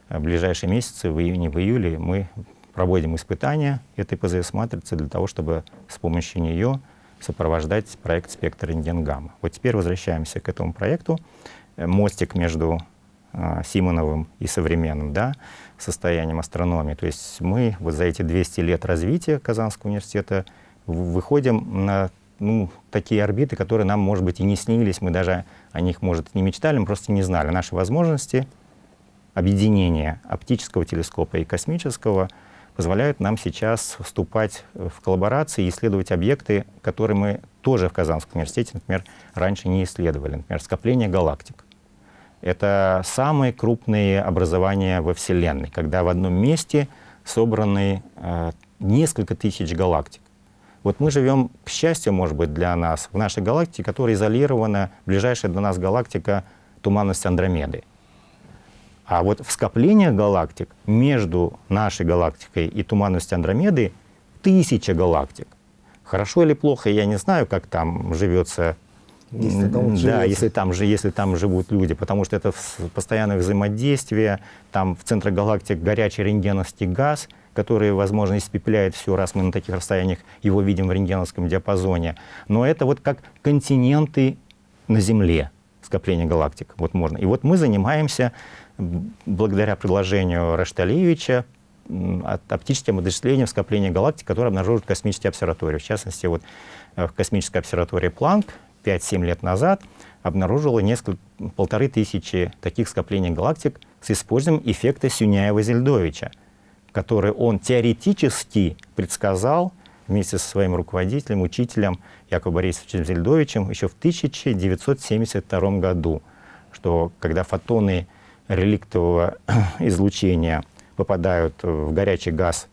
э, в ближайшие месяцы, в июне, в июле, мы проводим испытания этой ПЗС-матрицы для того, чтобы с помощью нее сопровождать проект «Спектр рентген-гамма». Вот теперь возвращаемся к этому проекту. Э, мостик между э, Симоновым и современным да, состоянием астрономии. То есть мы вот за эти 200 лет развития Казанского университета выходим на ну, такие орбиты, которые нам, может быть, и не снились, мы даже о них, может, не мечтали, мы просто не знали. Наши возможности объединения оптического телескопа и космического позволяют нам сейчас вступать в коллаборации и исследовать объекты, которые мы тоже в Казанском университете, например, раньше не исследовали. Например, скопление галактик. Это самые крупные образования во Вселенной, когда в одном месте собраны э, несколько тысяч галактик. Вот мы живем, к счастью, может быть, для нас, в нашей галактике, которая изолирована, ближайшая до нас галактика туманность Андромеды. А вот в скоплениях галактик между нашей галактикой и туманностью Андромеды тысяча галактик. Хорошо или плохо, я не знаю, как там живется если там, да, если там, если там живут люди, потому что это постоянное взаимодействие, там в центре галактик горячий рентгеновский газ, который, возможно, испепеляет все, раз мы на таких расстояниях его видим в рентгеновском диапазоне. Но это вот как континенты на Земле, скопление галактик. Вот можно. И вот мы занимаемся благодаря предложению Рашталевича оптическим вычислениям скопления галактик, которые обнаруживают космические обсерватории. В частности, вот э, в космической обсерватории Планк 5-7 лет назад обнаружила несколько, полторы тысячи таких скоплений галактик с использованием эффекта Сюняева-Зельдовича, который он теоретически предсказал вместе со своим руководителем, учителем Яковом Борисовичем Зельдовичем еще в 1972 году, что когда фотоны реликтового излучения попадают в горячий газ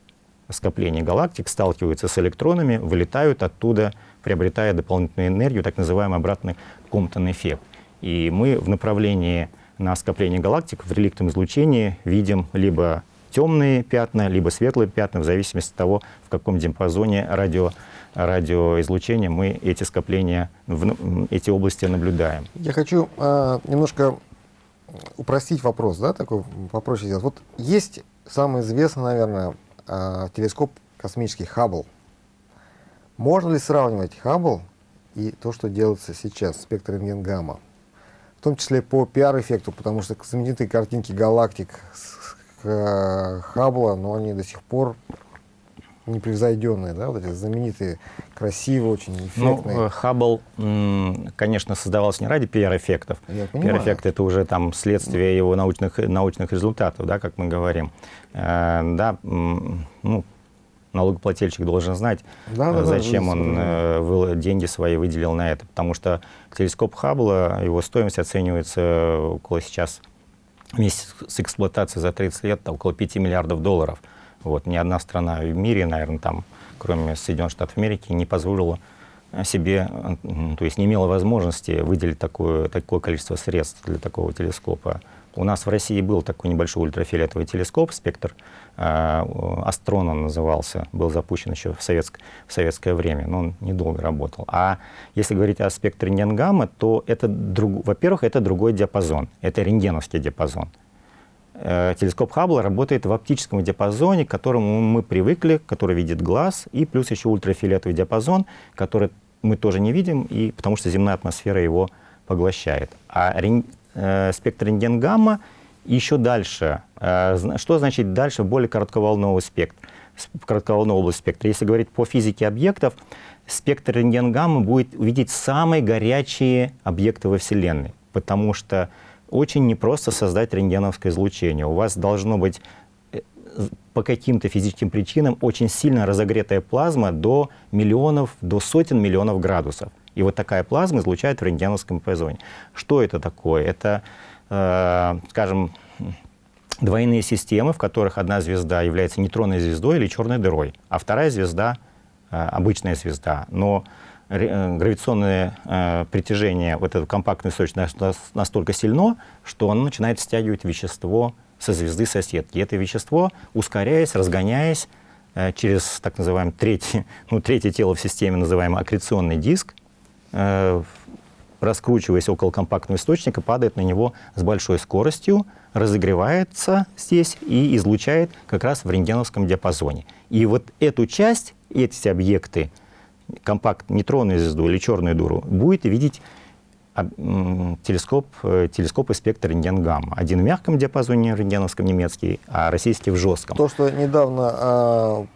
скопления галактик, сталкиваются с электронами, вылетают оттуда, приобретая дополнительную энергию, так называемый обратный Комптон эффект. И мы в направлении на скопление галактик в реликтовом излучении видим либо темные пятна, либо светлые пятна, в зависимости от того, в каком диапазоне радио, радиоизлучения мы эти скопления, в, эти области наблюдаем. Я хочу э, немножко упростить вопрос, да, такой попроще сделать. Вот есть самый известный, наверное, э, телескоп космический Хаббл. Можно ли сравнивать Хаббл и то, что делается сейчас, спектр рентген-гамма? В том числе по пиар-эффекту, потому что знаменитые картинки галактик с э, Хаббла, но они до сих пор непревзойденные, да, вот эти знаменитые, красивые, очень эффектные. Ну, Хаббл, конечно, создавался не ради пиар-эффектов. Пиар-эффект — это уже там следствие его научных, научных результатов, да, как мы говорим. Э, да, ну, налогоплательщик должен знать, да, да, зачем да, он э, деньги свои выделил на это. Потому что телескоп Хаббла, его стоимость оценивается около сейчас вместе с эксплуатацией за 30 лет около 5 миллиардов долларов. Вот. Ни одна страна в мире, наверное, там, кроме Соединенных Штатов Америки, не позволила себе, то есть не имела возможности выделить такое, такое количество средств для такого телескопа. У нас в России был такой небольшой ультрафиолетовый телескоп, спектр э, Астрон он назывался, был запущен еще в, советск, в советское время, но он недолго работал. А если говорить о спектре рентгенгамма, то это, во-первых, это другой диапазон, это рентгеновский диапазон. Э, телескоп Хаббла работает в оптическом диапазоне, к которому мы привыкли, который видит глаз, и плюс еще ультрафиолетовый диапазон, который мы тоже не видим, и, потому что земная атмосфера его поглощает. А э, спектр рентген-гамма еще дальше. Э, что значит дальше более коротковолновый спектр? Коротковолновый область спектра. Если говорить по физике объектов, спектр рентген-гамма будет увидеть самые горячие объекты во Вселенной, потому что очень непросто создать рентгеновское излучение. У вас должно быть э, по каким-то физическим причинам очень сильно разогретая плазма до миллионов, до сотен миллионов градусов. И вот такая плазма излучает в рентгеновском диапазоне. Что это такое? Это, скажем, двойные системы, в которых одна звезда является нейтронной звездой или черной дырой, а вторая звезда э, обычная звезда. Но э, гравитационное э, притяжение вот этого компактного источника настолько сильно, что оно начинает стягивать вещество со звезды соседки. Это вещество, ускоряясь, разгоняясь э, через так называемое третье, ну, третье тело в системе, называемый аккреционный диск, Э, раскручиваясь около компактного источника, падает на него с большой скоростью, разогревается здесь и излучает как раз в рентгеновском диапазоне. И вот эту часть, эти объекты, компакт нейтронную звезду или черную дуру, будет видеть телескоп, э, телескоп и спектр рентген-гамма. Один в мягком диапазоне рентгеновском немецкий, а российский в жестком. То, что недавно а,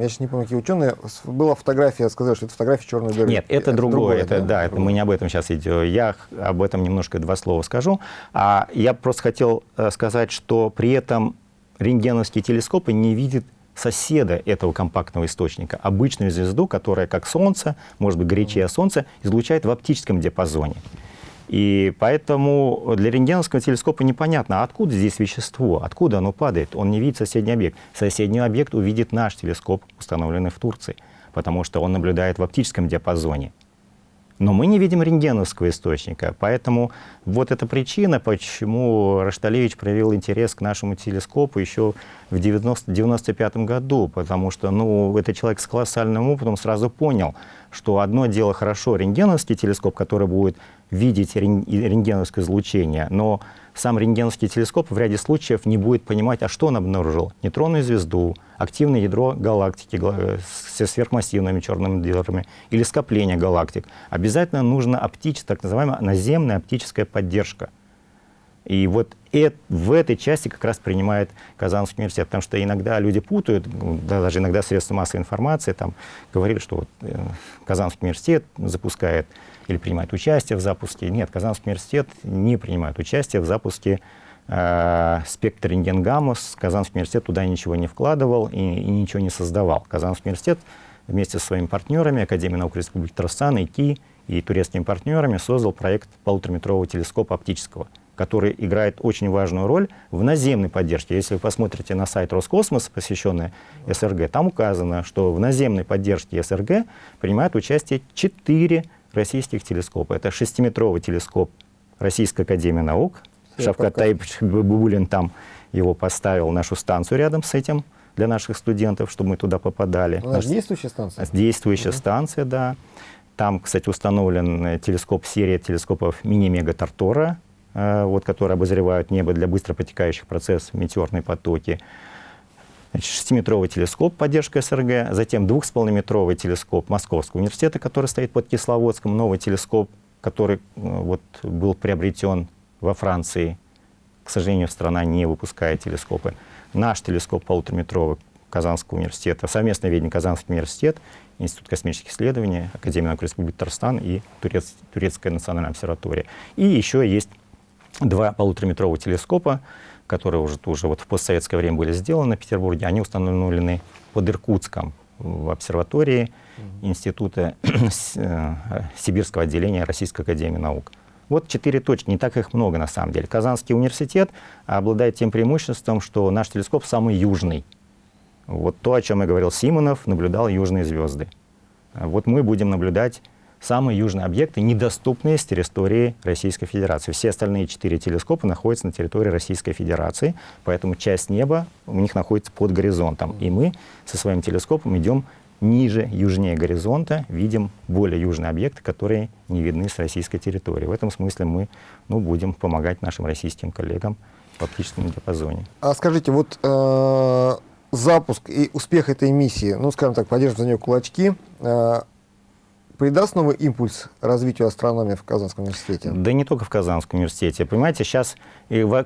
я сейчас не помню, какие ученые, была фотография, сказали, что это фотография черной дыры. Нет, это, это другое, другое, это, да, да это мы не об этом сейчас идем. Я об этом немножко два слова скажу. А я просто хотел э, сказать, что при этом рентгеновские телескопы не видят соседа этого компактного источника, обычную звезду, которая, как Солнце, может быть, горячее Солнце, излучает в оптическом диапазоне. И поэтому для рентгеновского телескопа непонятно, откуда здесь вещество, откуда оно падает. Он не видит соседний объект. Соседний объект увидит наш телескоп, установленный в Турции, потому что он наблюдает в оптическом диапазоне. Но мы не видим рентгеновского источника, поэтому вот эта причина, почему Рашталевич проявил интерес к нашему телескопу еще в 1995 году, потому что ну, это человек с колоссальным опытом сразу понял, что одно дело хорошо рентгеновский телескоп, который будет видеть рентгеновское излучение, но сам рентгеновский телескоп в ряде случаев не будет понимать, а что он обнаружил. Нейтронную звезду, активное ядро галактики со сверхмассивными черными дырами или скопление галактик. Обязательно нужна оптическая, так называемая наземная оптическая поддержка. И вот это, в этой части как раз принимает Казанский университет, потому что иногда люди путают, да, даже иногда средства массовой информации там говорили, что вот, э, Казанский университет запускает или принимает участие в запуске. Нет, Казанский университет не принимает участие в запуске э, спектр рентгенгамус. Казанский университет туда ничего не вкладывал и, и ничего не создавал. Казанский университет вместе со своими партнерами, Академией наук Республики Татарстан, ИКИ и турецкими партнерами создал проект полутораметрового телескопа оптического – который играет очень важную роль в наземной поддержке. Если вы посмотрите на сайт Роскосмоса, посвященный СРГ, там указано, что в наземной поддержке СРГ принимают участие четыре российских телескопа. Это шестиметровый телескоп Российской Академии Наук. Шавкат Таипович Бабулин там его поставил, нашу станцию рядом с этим для наших студентов, чтобы мы туда попадали. Ну, Наш... действующая станция? Действующая угу. станция, да. Там, кстати, установлен телескоп, серия телескопов мини-мега Тартора, Э, вот, которые обозревают небо для быстро протекающих процессов, метеорные потоки. Шестиметровый телескоп поддержка СРГ, затем двухсполнометровый телескоп Московского университета, который стоит под Кисловодском, новый телескоп, который э, вот, был приобретен во Франции. К сожалению, страна не выпускает телескопы. Наш телескоп полутораметровый Казанского университета, совместное ведение Казанский университет, Институт космических исследований, Академия наук Республики Татарстан и Турец, Турецкая национальная обсерватория. И еще есть два полутораметровых телескопа, которые уже, уже вот в постсоветское время были сделаны в Петербурге, они установлены под Иркутском в обсерватории Института э, Сибирского отделения Российской Академии Наук. Вот четыре точки, не так их много на самом деле. Казанский университет обладает тем преимуществом, что наш телескоп самый южный. Вот то, о чем я говорил Симонов, наблюдал южные звезды. Вот мы будем наблюдать самые южные объекты, недоступные с территории Российской Федерации. Все остальные четыре телескопа находятся на территории Российской Федерации, поэтому часть неба у них находится под горизонтом. И мы со своим телескопом идем ниже, южнее горизонта, видим более южные объекты, которые не видны с российской территории. В этом смысле мы ну, будем помогать нашим российским коллегам в оптическом диапазоне. А скажите, вот э, запуск и успех этой миссии, ну, скажем так, поддержим за нее кулачки, э, придаст новый импульс развитию астрономии в Казанском университете? Да не только в Казанском университете. Понимаете, сейчас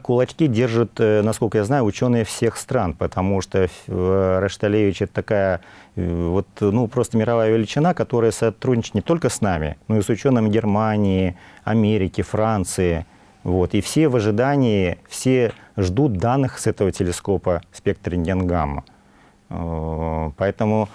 кулачки держат, э, насколько я знаю, ученые всех стран, потому что э, Рашталевич это такая э, вот, ну, просто мировая величина, которая сотрудничает не только с нами, но и с учеными Германии, Америки, Франции. Вот. И все в ожидании, все ждут данных с этого телескопа спектра рентген-гамма. Поэтому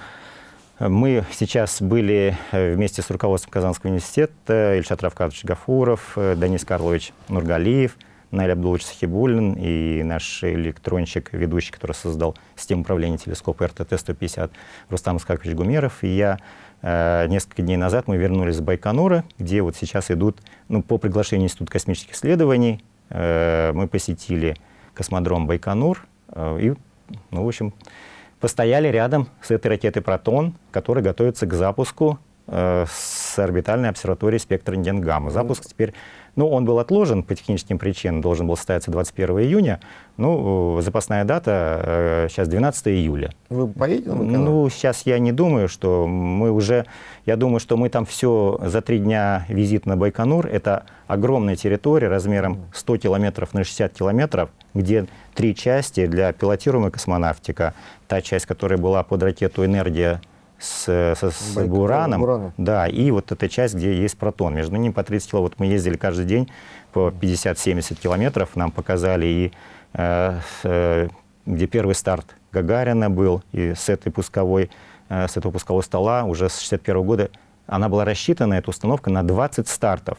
мы сейчас были э, вместе с руководством Казанского университета, Ильшат Равкадович Гафуров, э, Данис Карлович Нургалиев, Наиль Абдулович Сахибулин и наш электронщик, ведущий, который создал систему управления телескопа РТТ-150, Рустам Искакович Гумеров. И я э, несколько дней назад мы вернулись с Байконура, где вот сейчас идут, ну, по приглашению Института космических исследований, мы посетили космодром Байконур и, ну, в общем, постояли рядом с этой ракетой «Протон», которая готовится к запуску э, с орбитальной обсерватории спектра рентген-гамма. Запуск теперь ну, он был отложен по техническим причинам, должен был состояться 21 июня. Ну, запасная дата э, сейчас 12 июля. Вы поедете? Ну, сейчас я не думаю, что мы уже... Я думаю, что мы там все за три дня визит на Байконур. Это огромная территория размером 100 километров на 60 километров, где три части для пилотируемой космонавтика. Та часть, которая была под ракету «Энергия» с, с, с бураном, бураном. Да, и вот эта часть, где есть протон. Между ними по 30 километров. Вот мы ездили каждый день по 50-70 километров. Нам показали и э, э, где первый старт Гагарина был, и с этой пусковой, э, с этого пускового стола уже с 61 года она была рассчитана, эта установка, на 20 стартов.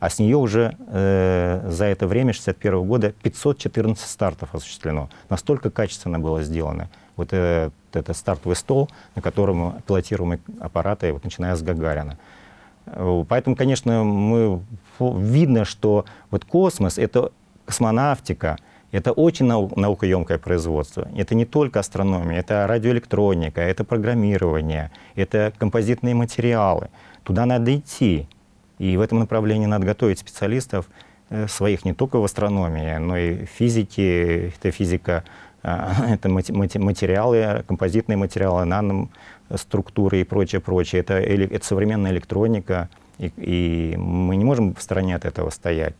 А с нее уже э, за это время, 61 года, 514 стартов осуществлено. Настолько качественно было сделано вот этот, этот стартовый стол, на котором пилотируемые аппараты, вот, начиная с Гагарина. Поэтому, конечно, мы, видно, что вот космос — это космонавтика, это очень нау наукоемкое производство. Это не только астрономия, это радиоэлектроника, это программирование, это композитные материалы. Туда надо идти. И в этом направлении надо готовить специалистов э, своих не только в астрономии, но и в физике, это физика это материалы, композитные материалы, наноструктуры и прочее, прочее. Это, это современная электроника, и, и мы не можем в стороне от этого стоять.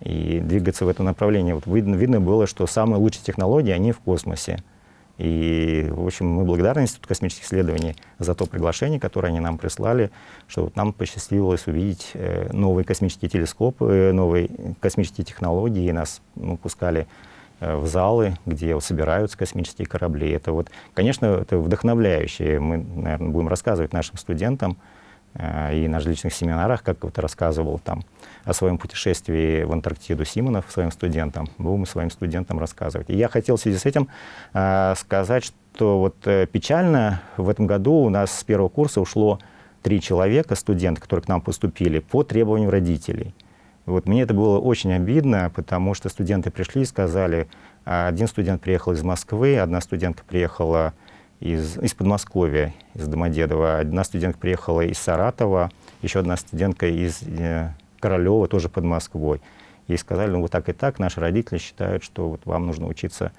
и двигаться в этом направлении. Вот видно, видно было, что самые лучшие технологии, они в космосе. И, в общем, мы благодарны Институту космических исследований за то приглашение, которое они нам прислали, что вот нам посчастливилось увидеть э, новые космические телескопы, э, новые космические технологии, и нас ну, пускали в залы, где собираются космические корабли. Это вот, конечно, это вдохновляюще. Мы, наверное, будем рассказывать нашим студентам, и на различных семинарах, как вот рассказывал там о своем путешествии в Антарктиду Симонов своим студентам, будем своим студентам рассказывать. И я хотел в связи с этим э, сказать, что вот э, печально в этом году у нас с первого курса ушло три человека, студенты, которые к нам поступили, по требованию родителей. Вот мне это было очень обидно, потому что студенты пришли и сказали, один студент приехал из Москвы, одна студентка приехала из, из Подмосковья, из Домодедова, одна студентка приехала из Саратова, еще одна студентка из э, Королева, тоже под Москвой. И сказали, ну вот так и так, наши родители считают, что вот вам нужно учиться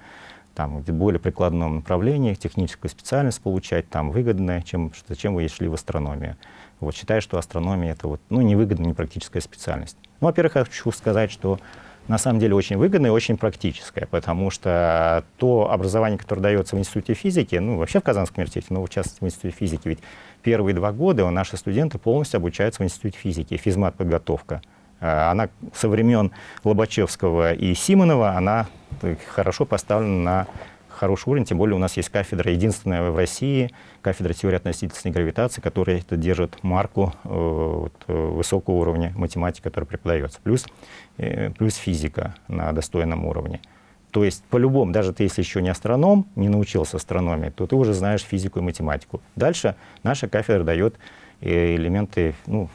там, в более прикладном направлении, техническую специальность получать, там, выгодная, чем, зачем вы шли в астрономию. Вот, считаю, что астрономия — это вот, ну, невыгодная, не практическая специальность. Ну, во-первых, я хочу сказать, что на самом деле очень выгодная и очень практическая, потому что то образование, которое дается в Институте физики, ну, вообще в Казанском университете, но в частности в Институте физики, ведь первые два года наши студенты полностью обучаются в Институте физики, физмат-подготовка. А, она со времен Лобачевского и Симонова, она хорошо поставлена на хороший уровень, тем более у нас есть кафедра, единственная в России, кафедра теории относительной гравитации, которая это держит марку э, вот, э, высокого уровня математики, которая преподается, плюс, э, плюс физика на достойном уровне. То есть по-любому, даже ты если еще не астроном, не научился астрономии, то ты уже знаешь физику и математику. Дальше наша кафедра дает элементы ну,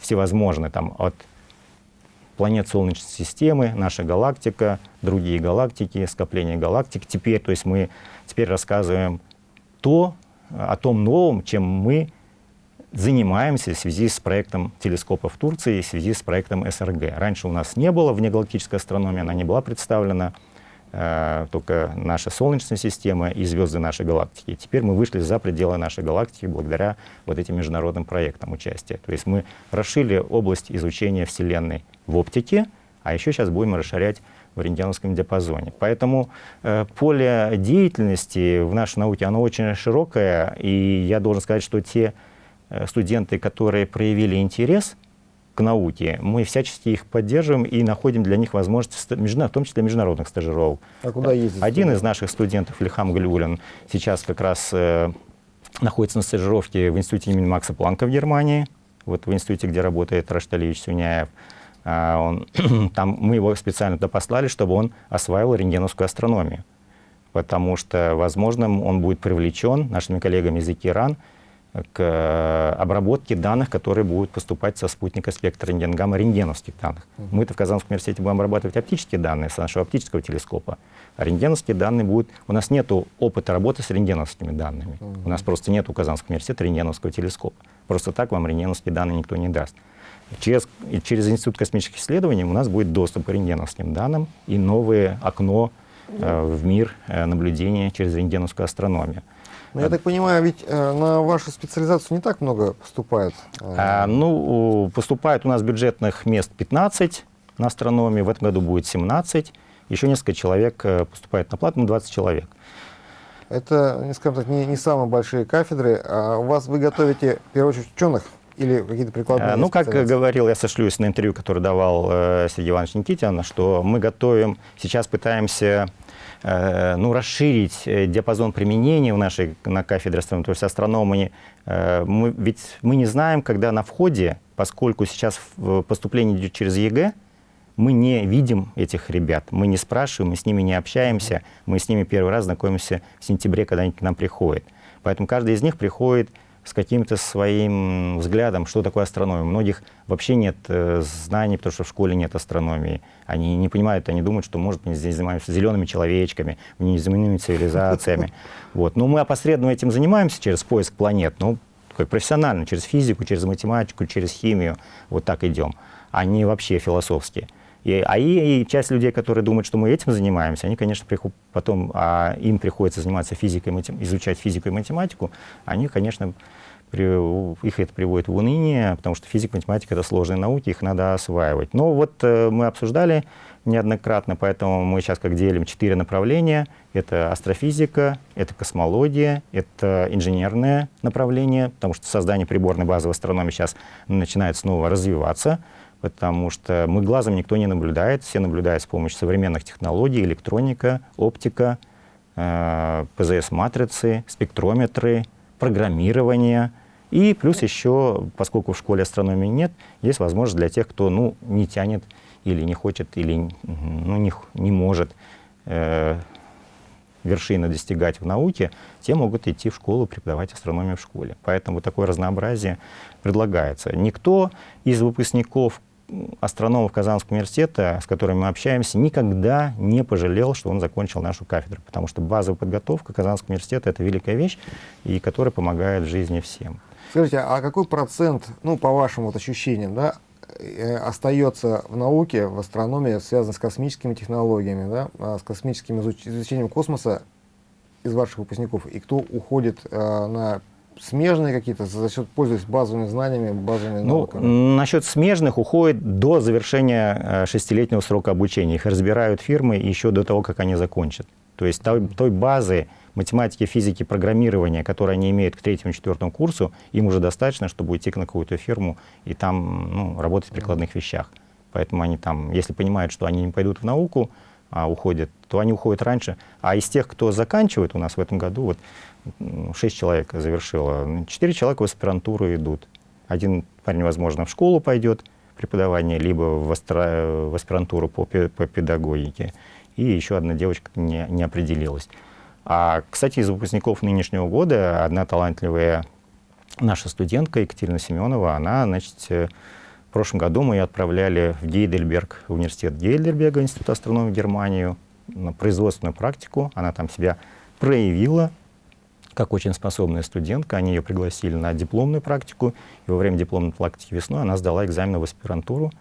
всевозможные, там, от планет Солнечной системы, наша галактика, другие галактики, скопление галактик. Теперь, то есть мы теперь рассказываем то, о том новом, чем мы занимаемся в связи с проектом телескопа в Турции, в связи с проектом СРГ. Раньше у нас не было внегалактической астрономии, она не была представлена, только наша Солнечная система и звезды нашей галактики. Теперь мы вышли за пределы нашей галактики благодаря вот этим международным проектам участия. То есть мы расширили область изучения Вселенной в оптике, а еще сейчас будем расширять в рентгеновском диапазоне. Поэтому э, поле деятельности в нашей науке, оно очень широкое, и я должен сказать, что те Э, студенты, которые проявили интерес к науке, мы всячески их поддерживаем и находим для них возможности, в том числе международных стажировок. А куда ездить? Один из наших студентов, Ильхам Галюлин, сейчас как раз э, находится на стажировке в институте имени Макса Планка в Германии, вот в институте, где работает Рашталевич Сюняев. А он, там мы его специально туда послали, чтобы он осваивал рентгеновскую астрономию. Потому что, возможно, он будет привлечен нашими коллегами из ИКИРАН к э, обработке данных, которые будут поступать со спутника спектра рентгенгамма рентгеновских данных. Uh -huh. Мы-то в Казанском университете будем обрабатывать оптические данные с нашего оптического телескопа, а рентгеновские данные будут... У нас нет опыта работы с рентгеновскими данными. Uh -huh. У нас просто нет у Казанского университета рентгеновского телескопа. Просто так вам рентгеновские данные никто не даст. Через, через Институт космических исследований у нас будет доступ к рентгеновским данным и новое окно э, в мир э, наблюдения через рентгеновскую астрономию. Но ну, я так понимаю, ведь э, на вашу специализацию не так много поступает? А, ну, поступает у нас бюджетных мест 15 на астрономии, в этом году будет 17. Еще несколько человек э, поступает на плату, 20 человек. Это, скажем так, не, не самые большие кафедры. А у вас вы готовите, в первую очередь, ученых или какие-то прикладные а, Ну, как говорил, я сошлюсь на интервью, которое давал э, Сергей Иванович Никитин, что мы готовим, сейчас пытаемся Э, ну, расширить э, диапазон применения в нашей на кафедре астрономии, то есть астрономы, э, мы, ведь мы не знаем, когда на входе, поскольку сейчас поступление идет через ЕГЭ, мы не видим этих ребят, мы не спрашиваем, мы с ними не общаемся, мы с ними первый раз знакомимся в сентябре, когда они к нам приходят. Поэтому каждый из них приходит с каким-то своим взглядом, что такое астрономия. У многих вообще нет э, знаний, потому что в школе нет астрономии. Они не понимают, они думают, что, может, мы здесь занимаемся зелеными человечками, неземными цивилизациями. Вот. Но мы опосредованно этим занимаемся через поиск планет, ну, такой профессионально, через физику, через математику, через химию, вот так идем, а не вообще философские. И, а и, и часть людей, которые думают, что мы этим занимаемся, они, конечно, приход, потом, а им приходится заниматься физикой, изучать физику и математику, они, конечно, их это приводит в уныние, потому что физика, математика — это сложные науки, их надо осваивать. Но вот э, мы обсуждали неоднократно, поэтому мы сейчас как делим четыре направления. Это астрофизика, это космология, это инженерное направление, потому что создание приборной базы в астрономии сейчас начинает снова развиваться, потому что мы глазом никто не наблюдает, все наблюдают с помощью современных технологий, электроника, оптика, э, ПЗС-матрицы, спектрометры, программирование. И плюс еще, поскольку в школе астрономии нет, есть возможность для тех, кто ну, не тянет или не хочет, или ну, не, не может э, вершины достигать в науке, те могут идти в школу, преподавать астрономию в школе. Поэтому такое разнообразие предлагается. Никто из выпускников астрономов Казанского университета, с которыми мы общаемся, никогда не пожалел, что он закончил нашу кафедру, потому что базовая подготовка Казанского университета — это великая вещь, и которая помогает в жизни всем. Скажите, а какой процент, ну, по вашим вот ощущениям, да, Э, остается в науке, в астрономии, связано с космическими технологиями, да, а, с космическим изучением космоса из ваших выпускников, и кто уходит э, на смежные какие-то, за счет пользуясь базовыми знаниями, базовыми ну, науками? Насчет смежных уходит до завершения э, шестилетнего срока обучения. Их разбирают фирмы еще до того, как они закончат. То есть той, той базы, математики, физики, программирования, которые они имеют к третьему, четвертому курсу, им уже достаточно, чтобы уйти на какую-то фирму и там ну, работать в прикладных вещах. Поэтому они там, если понимают, что они не пойдут в науку, а уходят, то они уходят раньше. А из тех, кто заканчивает у нас в этом году, вот 6 человек завершило, 4 человека в аспирантуру идут. Один парень, возможно, в школу пойдет, преподавание, либо в, астро, в аспирантуру по, по педагогике. И еще одна девочка не, не определилась. А, кстати, из выпускников нынешнего года одна талантливая наша студентка Екатерина Семенова, она, значит, э, в прошлом году мы ее отправляли в Гейдельберг, в университет Гейдельберга, Институт астрономии в Германию, на производственную практику. Она там себя проявила как очень способная студентка. Они ее пригласили на дипломную практику. И во время дипломной практики весной она сдала экзамен в аспирантуру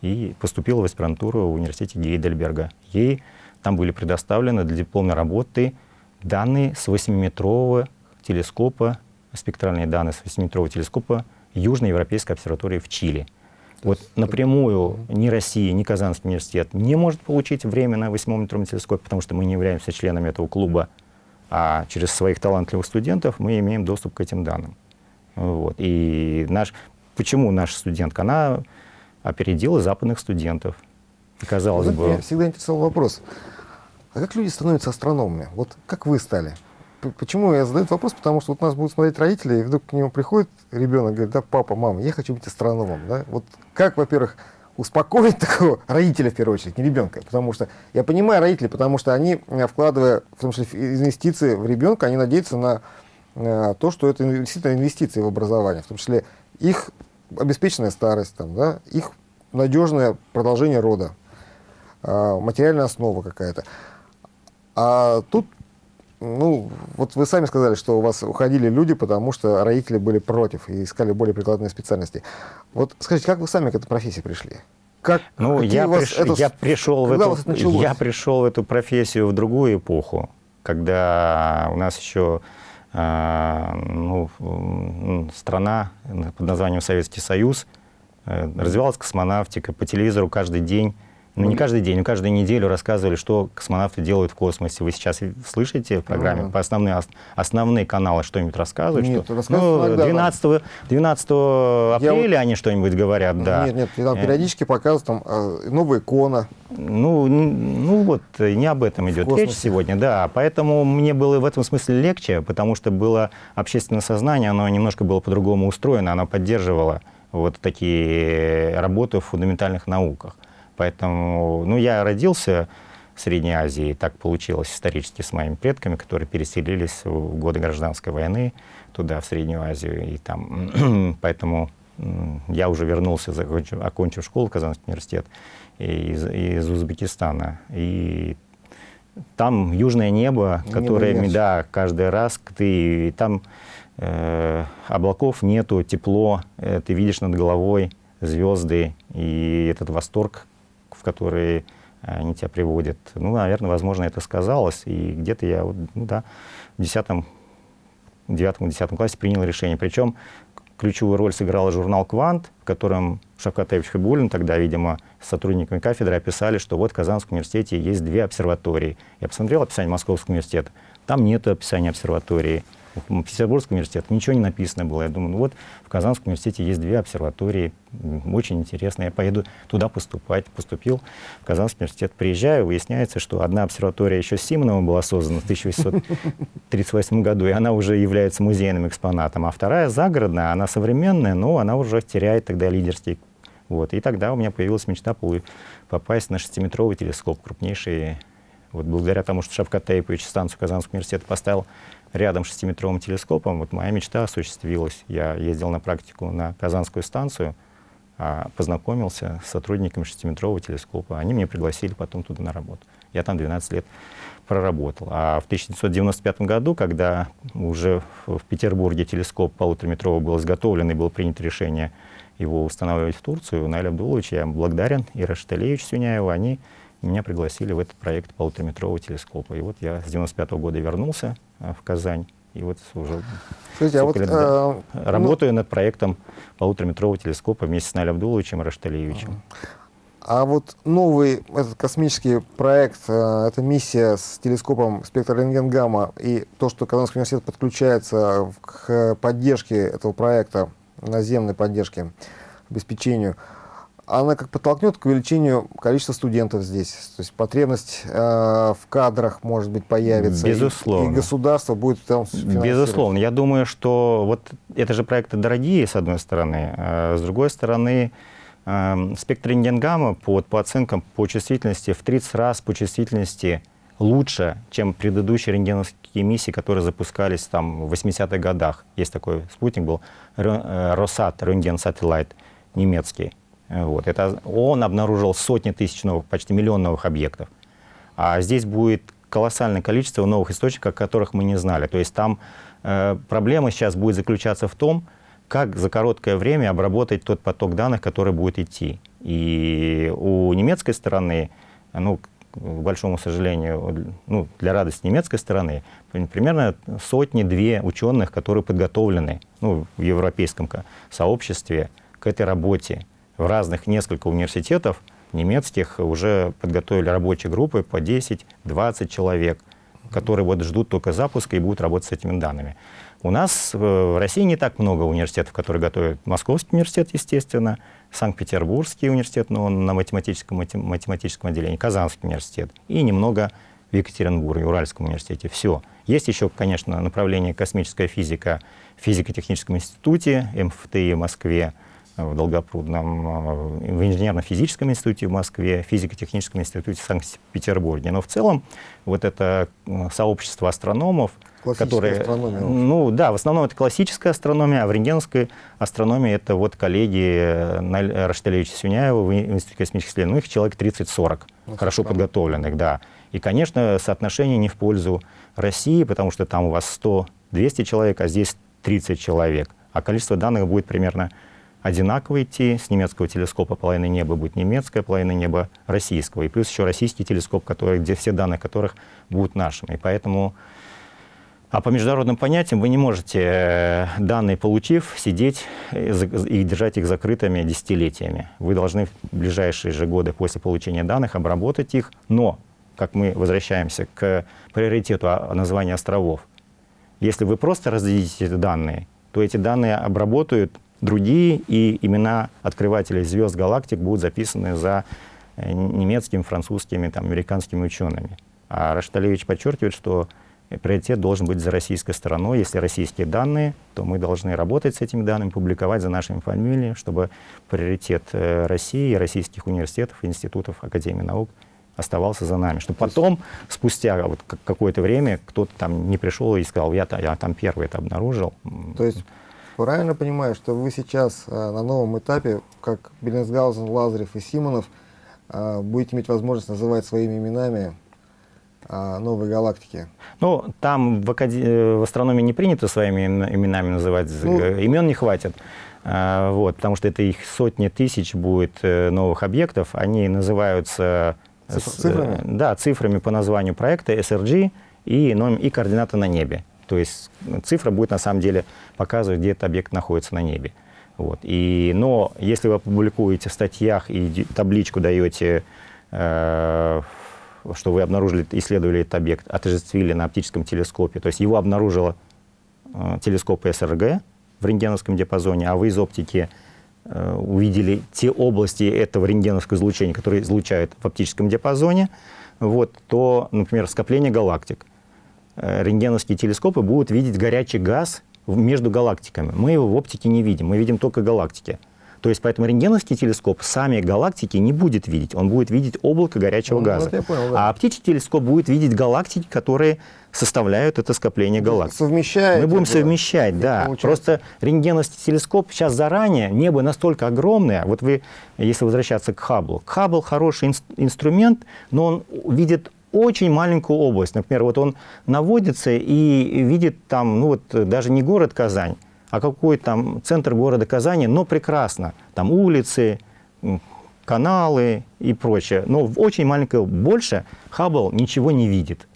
и поступила в аспирантуру в университете Гейдельберга. Ей там были предоставлены для дипломной работы данные с 8-метрового телескопа, спектральные данные с 8-метрового телескопа Южной Европейской обсерватории в Чили. Вот напрямую ни Россия, ни Казанский университет не может получить время на 8-метровом телескопе, потому что мы не являемся членами этого клуба, а через своих талантливых студентов мы имеем доступ к этим данным. Вот. И наш, почему наша студентка? Она опередила западных студентов. казалось Знаете, бы... Меня всегда интересовал вопрос. А как люди становятся астрономами? Вот как вы стали? Почему я задаю этот вопрос? Потому что вот нас будут смотреть родители, и вдруг к нему приходит ребенок, говорит, да, папа, мама, я хочу быть астрономом. Да? Вот как, во-первых, успокоить такого родителя, в первую очередь, не ребенка? Потому что я понимаю родителей, потому что они, э, вкладывая, в том числе, инвестиции в ребенка, они надеются на, на то, что это действительно инвестиции в образование, в том числе их обеспеченная старость, там, да, их надежное продолжение рода, а, материальная основа какая-то. А тут, ну, вот вы сами сказали, что у вас уходили люди, потому что родители были против и искали более прикладные специальности. Вот скажите, как вы сами к этой профессии пришли? Как, ну, я, приш... это... я, пришел в эту... я пришел в эту профессию в другую эпоху, когда у нас еще э, ну, страна под названием Советский Союз, э, развивалась космонавтика, по телевизору каждый день ну, не каждый день, но каждую неделю рассказывали, что космонавты делают в космосе. Вы сейчас слышите в программе а -а -а. по основные, основные каналы что-нибудь рассказывают? Нет, что, ну, 12, 12 апреля вот... они что-нибудь говорят, да. Нет, нет, там э. периодически показывают там э, новая икона. Ну, ну вот, не об этом идет речь сегодня, да. Поэтому мне было в этом смысле легче, потому что было общественное сознание, оно немножко было по-другому устроено, оно поддерживало вот такие работы в фундаментальных науках. Поэтому, ну, я родился в Средней Азии, так получилось исторически с моими предками, которые переселились в годы гражданской войны туда, в Среднюю Азию, и там, поэтому я уже вернулся, закончив, окончив школу, Казанский университет, из, из Узбекистана. И там южное небо, которое, небо да, каждый раз ты, там э, облаков нету, тепло, э, ты видишь над головой звезды, и этот восторг, в которые э, они тебя приводят. Ну, наверное, возможно, это сказалось. И где-то я, ну да, в 10 9-10 классе принял решение. Причем ключевую роль сыграл журнал «Квант», в котором Шавкат Хабулин, тогда, видимо, с сотрудниками кафедры описали, что вот в Казанском университете есть две обсерватории. Я посмотрел описание Московского университета, там нет описания обсерватории. В Петербургском университете ничего не написано было. Я думаю, ну вот в Казанском университете есть две обсерватории, очень интересно. Я поеду туда поступать. Поступил в Казанский университет. Приезжаю, выясняется, что одна обсерватория еще Симонова была создана в 1838 году, и она уже является музейным экспонатом. А вторая загородная, она современная, но она уже теряет тогда лидерский вот. И тогда у меня появилась мечта попасть на 6-метровый телескоп, крупнейший. Вот благодаря тому, что Шавкат Таипович станцию Казанского университета поставил рядом с шестиметровым телескопом, вот моя мечта осуществилась. Я ездил на практику на Казанскую станцию, а, познакомился с сотрудниками шестиметрового телескопа. Они меня пригласили потом туда на работу. Я там 12 лет проработал. А в 1995 году, когда уже в Петербурге телескоп полутораметровый был изготовлен и было принято решение его устанавливать в Турцию, Наиль Абдулович, я благодарен, и Рашталевич Сюняева, они меня пригласили в этот проект полутораметрового телескопа. И вот я с 95 -го года вернулся в Казань. И вот уже Скажите, а вот, э, работаю ну, над проектом полутораметрового телескопа вместе с Налем Абдуловичем Рашталиевичем. А вот новый этот космический проект, э, эта миссия с телескопом спектрорентгенгамма и то, что Казанский университет подключается к поддержке этого проекта, наземной поддержке, обеспечению, она как подтолкнет к увеличению количества студентов здесь. То есть потребность э, в кадрах, может быть, появится. Безусловно. И, и государство будет там Безусловно. Я думаю, что вот это же проекты дорогие, с одной стороны. А с другой стороны, э, спектр рентгенгамма по, по оценкам по чувствительности в 30 раз по чувствительности лучше, чем предыдущие рентгеновские миссии, которые запускались там в 80-х годах. Есть такой спутник был, Росат, рентген сателлайт немецкий. Вот. Это он обнаружил сотни тысяч новых, почти миллион новых объектов. А здесь будет колоссальное количество новых источников, которых мы не знали. То есть там э, проблема сейчас будет заключаться в том, как за короткое время обработать тот поток данных, который будет идти. И у немецкой стороны, ну, к большому сожалению, ну, для радости немецкой стороны, примерно сотни-две ученых, которые подготовлены ну, в европейском сообществе к этой работе в разных несколько университетов немецких уже подготовили рабочие группы по 10-20 человек, которые вот ждут только запуска и будут работать с этими данными. У нас в России не так много университетов, которые готовят. Московский университет, естественно, Санкт-Петербургский университет, но он на математическом, математическом отделении, Казанский университет и немного в Екатеринбурге, Уральском университете. Все. Есть еще, конечно, направление космическая физика в физико-техническом институте МФТИ в Москве, в Долгопрудном, э, в Инженерно-физическом институте в Москве, физико-техническом институте в Санкт-Петербурге. Но в целом вот это э, сообщество астрономов, которые, ну да, в основном это классическая астрономия, а в рентгеновской астрономии это вот коллеги э, Рашталевича Сюняева в Институте космических исследований, ну, их человек 30-40, ну, хорошо странно. подготовленных, да. И, конечно, соотношение не в пользу России, потому что там у вас 100-200 человек, а здесь 30 человек. А количество данных будет примерно одинаково идти. С немецкого телескопа половина неба будет немецкая, половина неба российского. И плюс еще российский телескоп, который, где все данные которых будут нашими. И поэтому... А по международным понятиям вы не можете, э, данные получив, сидеть и держать их закрытыми десятилетиями. Вы должны в ближайшие же годы после получения данных обработать их, но, как мы возвращаемся к приоритету названия островов, если вы просто раздадите эти данные, то эти данные обработают другие, и имена открывателей звезд галактик будут записаны за э, немецкими, французскими, там, американскими учеными. А Рашталевич подчеркивает, что приоритет должен быть за российской стороной. Если российские данные, то мы должны работать с этими данными, публиковать за нашими фамилиями, чтобы приоритет э, России, российских университетов, институтов, Академии наук оставался за нами. Чтобы потом, спустя вот какое-то время, кто-то там не пришел и сказал, я, я там первый это обнаружил. То есть правильно понимаю, что вы сейчас а, на новом этапе, как Беллинсгаузен, Лазарев и Симонов, а, будете иметь возможность называть своими именами а, новые галактики? Ну, там в, акад... Э, в астрономии не принято своими именами называть, ну, э, имен не хватит. Вот, потому что это их сотни тысяч будет э, новых объектов, они называются... Цифрами? С, да, цифрами по названию проекта, SRG и, и координаты на небе. То есть цифра будет на самом деле показывать, где этот объект находится на небе. Вот. И, но если вы публикуете в статьях и табличку даете, э, что вы обнаружили, исследовали этот объект, отождествили на оптическом телескопе, то есть его обнаружила э, телескоп СРГ в рентгеновском диапазоне, а вы из оптики э, увидели те области этого рентгеновского излучения, которые излучают в оптическом диапазоне, вот, то, например, скопление галактик. Э, рентгеновские телескопы будут видеть горячий газ между галактиками. Мы его в оптике не видим, мы видим только галактики. То есть поэтому рентгеновский телескоп сами галактики не будет видеть, он будет видеть облако горячего ну, газа. Вот понял, да. А оптический телескоп будет видеть галактики, которые составляют это скопление галактик. Совмещает. Мы будем это, совмещать, да. Получается. Просто рентгеновский телескоп сейчас заранее, небо настолько огромное, вот вы, если возвращаться к Хабблу, Хаббл хороший инструмент, но он видит очень маленькую область. Например, вот он наводится и видит там, ну вот даже не город Казань, а какой там центр города Казани, но прекрасно. Там улицы, каналы и прочее. Но в очень маленькое больше Хаббл ничего не видит.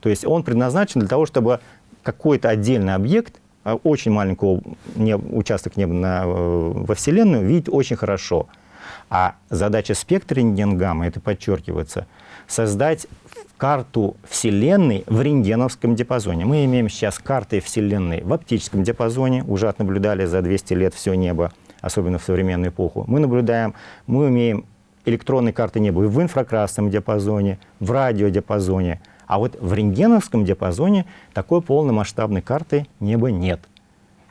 То есть он предназначен для того, чтобы какой-то отдельный объект, а, очень маленький участок неба на, э, во Вселенную, видеть очень хорошо. А задача спектра рентгенгамма, это подчеркивается, создать карту Вселенной в рентгеновском диапазоне. Мы имеем сейчас карты Вселенной в оптическом диапазоне, уже отнаблюдали за 200 лет все небо, особенно в современную эпоху. Мы наблюдаем, мы имеем электронные карты неба в инфракрасном диапазоне, в радиодиапазоне, а вот в рентгеновском диапазоне такой полномасштабной карты неба нет.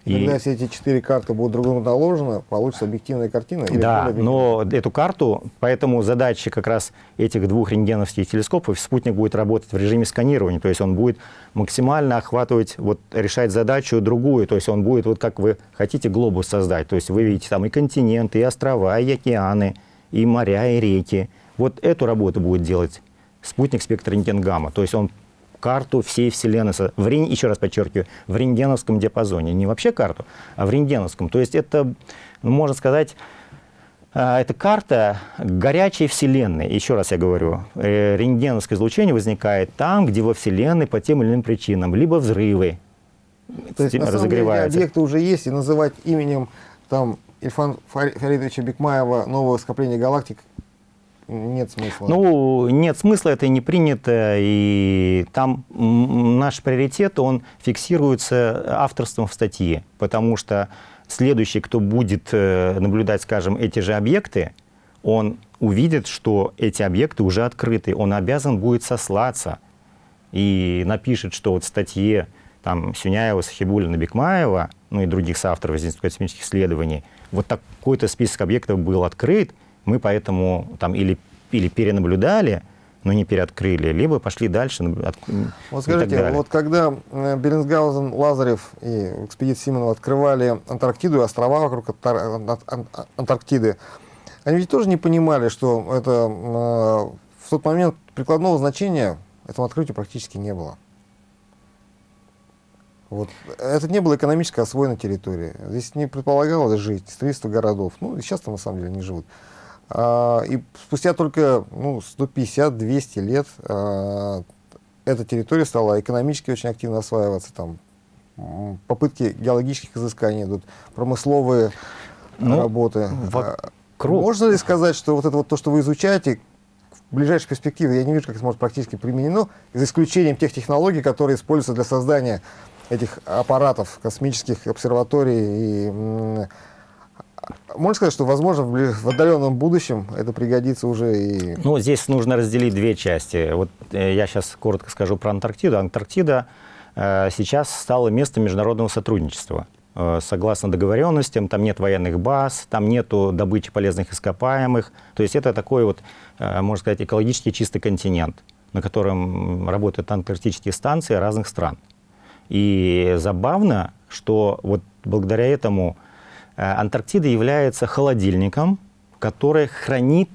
Когда и... все эти четыре карты будут друг другу наложены, получится объективная картина? Да, но эту карту, поэтому задача как раз этих двух рентгеновских телескопов, спутник будет работать в режиме сканирования, то есть он будет максимально охватывать, вот решать задачу другую, то есть он будет, вот как вы хотите глобус создать, то есть вы видите там и континенты, и острова, и океаны, и моря, и реки. Вот эту работу будет делать спутник спектра рентгенгамма, то есть он карту всей Вселенной, в, еще раз подчеркиваю, в рентгеновском диапазоне. Не вообще карту, а в рентгеновском. То есть это, ну, можно сказать, а, это карта горячей Вселенной. Еще раз я говорю, э, рентгеновское излучение возникает там, где во Вселенной по тем или иным причинам, либо взрывы То есть, на самом деле, объекты уже есть, и называть именем там Ильфан Фаридовича Бекмаева нового скопления галактик нет смысла? Ну, нет смысла, это не принято, и там наш приоритет, он фиксируется авторством в статье, потому что следующий, кто будет э, наблюдать, скажем, эти же объекты, он увидит, что эти объекты уже открыты, он обязан будет сослаться и напишет, что вот в статье там, Сюняева, Сахибулина, Бекмаева, ну и других соавторов из Института космических исследований, вот такой-то список объектов был открыт, мы поэтому там или, или перенаблюдали, но не переоткрыли, либо пошли дальше. От, вот скажите, вот когда э, Бернсгаузен, Лазарев и экспедиция Симонова открывали Антарктиду и острова вокруг Антарктиды, они ведь тоже не понимали, что это э, в тот момент прикладного значения этому открытию практически не было. Вот. Это не было экономически освоена территория. Здесь не предполагалось жить, строительство городов. Ну, и сейчас там на самом деле не живут. А, и спустя только ну, 150-200 лет а, эта территория стала экономически очень активно осваиваться. Там попытки геологических изысканий идут, промысловые ну, работы. Вокруг. А, можно ли сказать, что вот это вот то, что вы изучаете, в ближайшей перспективе, я не вижу, как это может практически применено, за исключением тех технологий, которые используются для создания этих аппаратов, космических обсерваторий и можно сказать, что, возможно, в отдаленном будущем это пригодится уже и... Ну, здесь нужно разделить две части. Вот э, я сейчас коротко скажу про Антарктиду. Антарктида э, сейчас стала местом международного сотрудничества. Э, согласно договоренностям, там нет военных баз, там нету добычи полезных ископаемых. То есть это такой вот, э, можно сказать, экологически чистый континент, на котором работают антарктические станции разных стран. И забавно, что вот благодаря этому Антарктида является холодильником, который хранит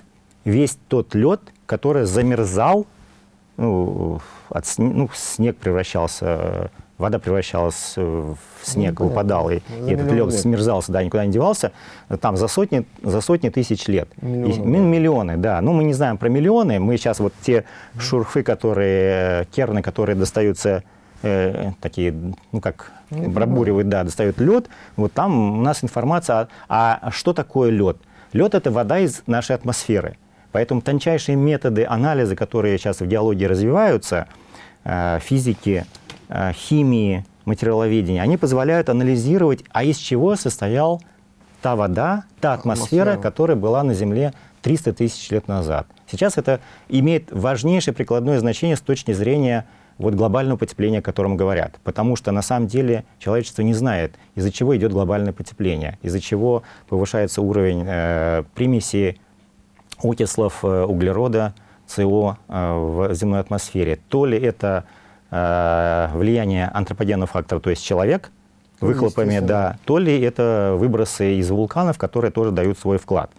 весь тот лед, который замерзал, ну, от, ну, снег превращался, вода превращалась в снег, ну, выпадал, и, и этот лед смерзался, да, никуда не девался, там за сотни, за сотни тысяч лет. Миллионы, и, да. миллионы, да. Ну, мы не знаем про миллионы, мы сейчас вот те шурфы, которые, керны, которые достаются э, такие, ну как, пробуривают, да, достают лед, вот там у нас информация, а, а что такое лед? Лед – это вода из нашей атмосферы. Поэтому тончайшие методы анализа, которые сейчас в диалоге развиваются, э, физики, э, химии, материаловедения, они позволяют анализировать, а из чего состоял та вода, та атмосфера, атмосфера. которая была на Земле 300 тысяч лет назад. Сейчас это имеет важнейшее прикладное значение с точки зрения вот глобального потепления, о котором говорят. Потому что на самом деле человечество не знает, из-за чего идет глобальное потепление, из-за чего повышается уровень э, примеси окислов э, углерода, СО э, в земной атмосфере. То ли это э, влияние антропогенного фактора, то есть человек, выхлопами, да, то ли это выбросы из вулканов, которые тоже дают свой вклад.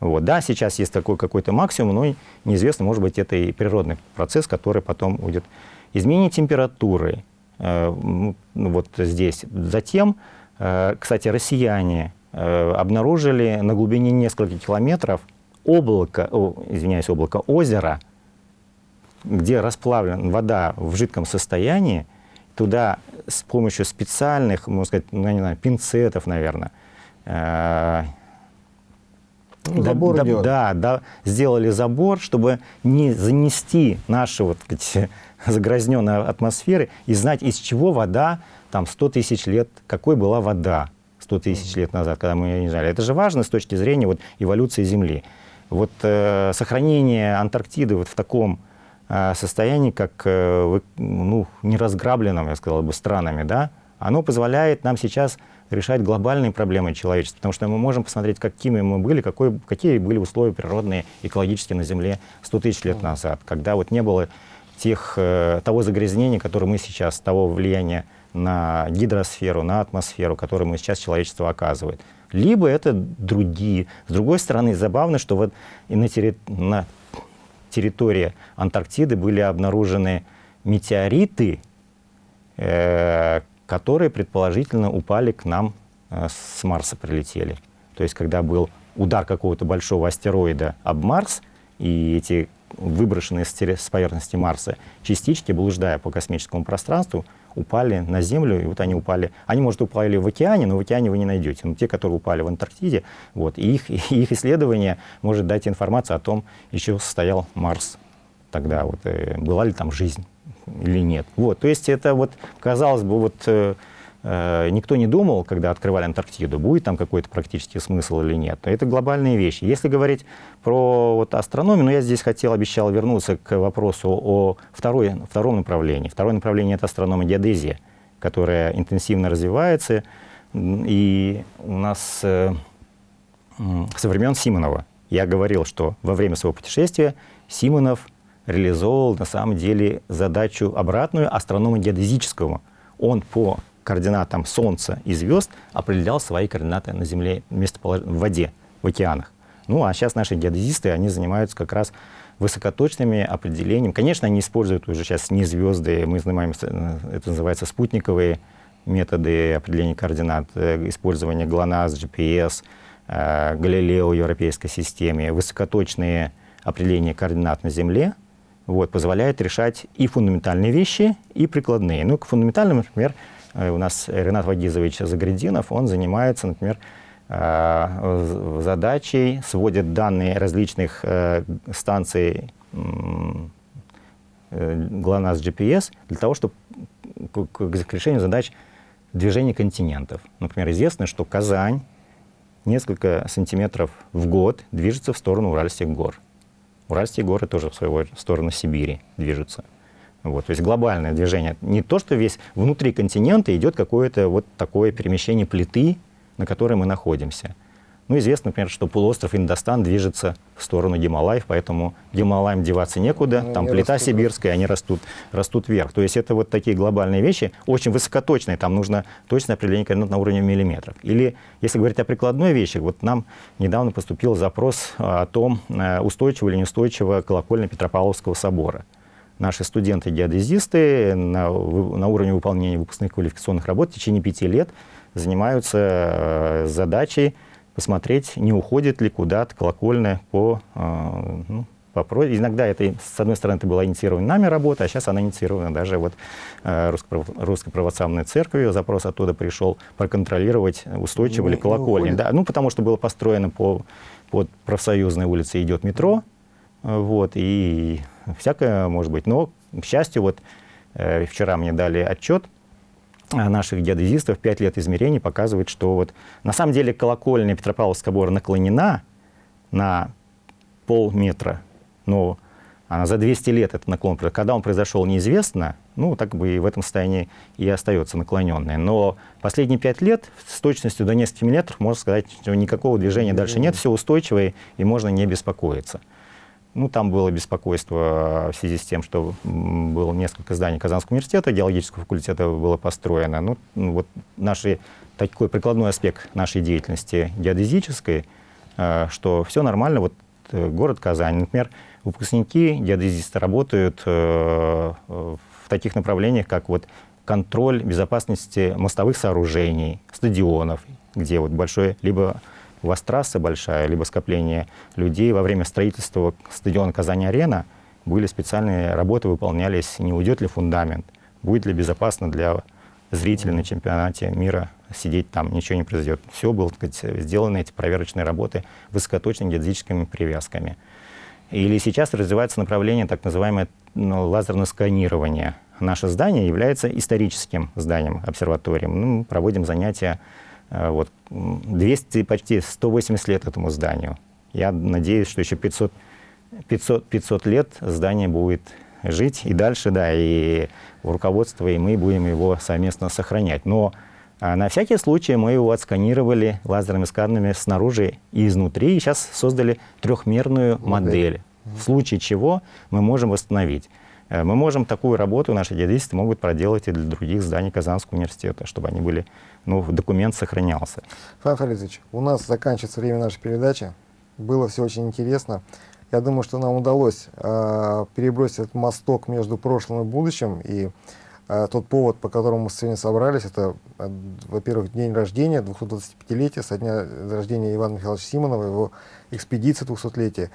Вот. Да, сейчас есть такой какой-то максимум, но неизвестно, может быть, это и природный процесс, который потом будет. Изменение температуры, э, вот здесь. Затем, э, кстати, россияне э, обнаружили на глубине нескольких километров облако, о, извиняюсь, облако озера, где расплавлена вода в жидком состоянии, туда с помощью специальных, можно сказать, ну, не знаю, пинцетов, наверное, ну, забор да, да, да, сделали забор, чтобы не занести наши вот, сказать, загрязненной атмосферы и знать, из чего вода там 100 тысяч лет, какой была вода 100 тысяч лет назад, когда мы ее не знали. Это же важно с точки зрения вот, эволюции Земли. Вот э, сохранение Антарктиды вот в таком э, состоянии, как э, ну, неразграбленном, я сказал бы, странами, да, оно позволяет нам сейчас решать глобальные проблемы человечества, потому что мы можем посмотреть, какими мы были, какой, какие были условия природные, экологические на Земле 100 тысяч лет назад, когда вот не было тех, э, того загрязнения, которое мы сейчас, того влияния на гидросферу, на атмосферу, которое мы сейчас человечество оказывает либо это другие. С другой стороны, забавно, что вот и на, терри... на территории Антарктиды были обнаружены метеориты, э, которые предположительно упали к нам э, с Марса, прилетели. То есть, когда был удар какого-то большого астероида об Марс, и эти выброшенные с поверхности Марса частички, блуждая по космическому пространству, упали на Землю, и вот они упали. Они, может, упали в океане, но в океане вы не найдете. Но те, которые упали в Антарктиде, вот, и их, и их исследование может дать информацию о том, еще состоял Марс тогда, вот, э, была ли там жизнь или нет. Вот, то есть это вот, казалось бы, вот э, Э, никто не думал, когда открывали Антарктиду, будет там какой-то практический смысл или нет. Это глобальные вещи. Если говорить про вот астрономию, ну, я здесь хотел, обещал вернуться к вопросу о второй, втором направлении. Второе направление — это астрономия геодезия, которая интенсивно развивается. И у нас э, со времен Симонова я говорил, что во время своего путешествия Симонов реализовал на самом деле задачу обратную астронома геодезического. Он по координатам Солнца и звезд определял свои координаты на Земле, местополож... в воде, в океанах. Ну, а сейчас наши геодезисты, они занимаются как раз высокоточными определениями. Конечно, они используют уже сейчас не звезды, мы занимаемся, это называется спутниковые методы определения координат, э, использование ГЛОНАСС, GPS, э, Галилео в европейской системе, высокоточные определения координат на Земле, вот, позволяет решать и фундаментальные вещи, и прикладные. Ну, к фундаментальным, например, Э, у нас Ренат Вагизович Заградинов, он занимается, например, э, задачей, сводит данные различных э, станций ГЛОНАСС GPS для того, чтобы к решению задач движения континентов. Например, известно, что Казань несколько сантиметров в год движется в сторону Уральских гор. Уральские горы тоже в свою сторону Сибири движутся. Вот, то есть глобальное движение. Не то, что весь внутри континента идет какое-то вот такое перемещение плиты, на которой мы находимся. Ну, известно, например, что полуостров Индостан движется в сторону Гималаев, поэтому Гималаям деваться некуда, ну, там плита растут, сибирская, они растут, растут вверх. То есть это вот такие глобальные вещи, очень высокоточные, там нужно точное определение координат на уровне миллиметров. Или, если говорить о прикладной вещи, вот нам недавно поступил запрос о том, э, устойчиво или неустойчиво колокольня Петропавловского собора наши студенты-геодезисты на, на уровне выполнения выпускных квалификационных работ в течение пяти лет занимаются э, задачей посмотреть, не уходит ли куда-то колокольня по, э, ну, по Иногда это, с одной стороны, это была инициирована нами работа, а сейчас она инициирована даже вот э, Русской Православной Церковью. Запрос оттуда пришел проконтролировать, устойчиво ли колокольня. Да, ну, потому что было построено по, под профсоюзной улице идет метро, вот, и всякое может быть. Но, к счастью, вот э, вчера мне дали отчет, наших геодезистов, 5 лет измерений показывает, что вот на самом деле колокольня Петропавловского собора наклонена на полметра но она за 200 лет этот наклон, когда он произошел, неизвестно, ну, так бы и в этом состоянии и остается наклоненной. Но последние 5 лет с точностью до нескольких миллиметров, можно сказать, что никакого движения дальше нет, все устойчивое, и можно не беспокоиться. Ну, там было беспокойство в связи с тем, что было несколько зданий Казанского университета, геологического факультета было построено. Ну, вот наши, такой прикладной аспект нашей деятельности геодезической, э, что все нормально. Вот э, город Казань, например, выпускники геодезисты работают э, в таких направлениях, как вот контроль безопасности мостовых сооружений, стадионов, где вот большое, либо у вас трасса большая, либо скопление людей. Во время строительства стадиона Казань-Арена были специальные работы, выполнялись, не уйдет ли фундамент, будет ли безопасно для зрителей на чемпионате мира сидеть там, ничего не произойдет. Все было так сказать, сделаны эти проверочные работы высокоточными геодезическими привязками. Или сейчас развивается направление так называемое ну, лазерное сканирование. Наше здание является историческим зданием, обсерваторием. Ну, мы проводим занятия вот, 200, почти 180 лет этому зданию. Я надеюсь, что еще 500, 500, 500 лет здание будет жить и дальше, да, и руководство, и мы будем его совместно сохранять. Но а, на всякий случай мы его отсканировали лазерными сканерами снаружи и изнутри, и сейчас создали трехмерную модель, в случае чего мы можем восстановить. Э, мы можем такую работу, наши геодезисты могут проделать и для других зданий Казанского университета, чтобы они были, ну, документ сохранялся. Фан Фаридович, у нас заканчивается время нашей передачи. Было все очень интересно. Я думаю, что нам удалось э, перебросить этот мосток между прошлым и будущим, и а тот повод, по которому мы сегодня собрались, это, а, во-первых, день рождения, 225-летие, со дня рождения Ивана Михайловича Симонова, его экспедиция 200-летия.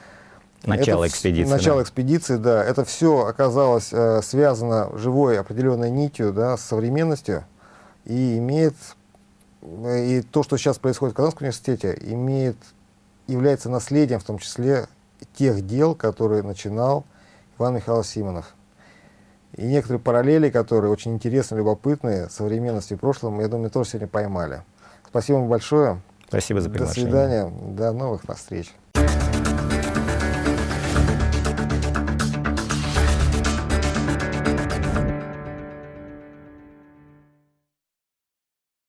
Начало это, экспедиции. Начало да. экспедиции, да. Это все оказалось э, связано живой определенной нитью да, с современностью и имеет, и то, что сейчас происходит в Казанском университете, имеет, является наследием в том числе тех дел, которые начинал Иван Михайлович Симонов. И некоторые параллели, которые очень интересные, любопытные, современности и прошлом, я думаю, тоже сегодня поймали. Спасибо вам большое. Спасибо за приглашение. До свидания. До новых встреч.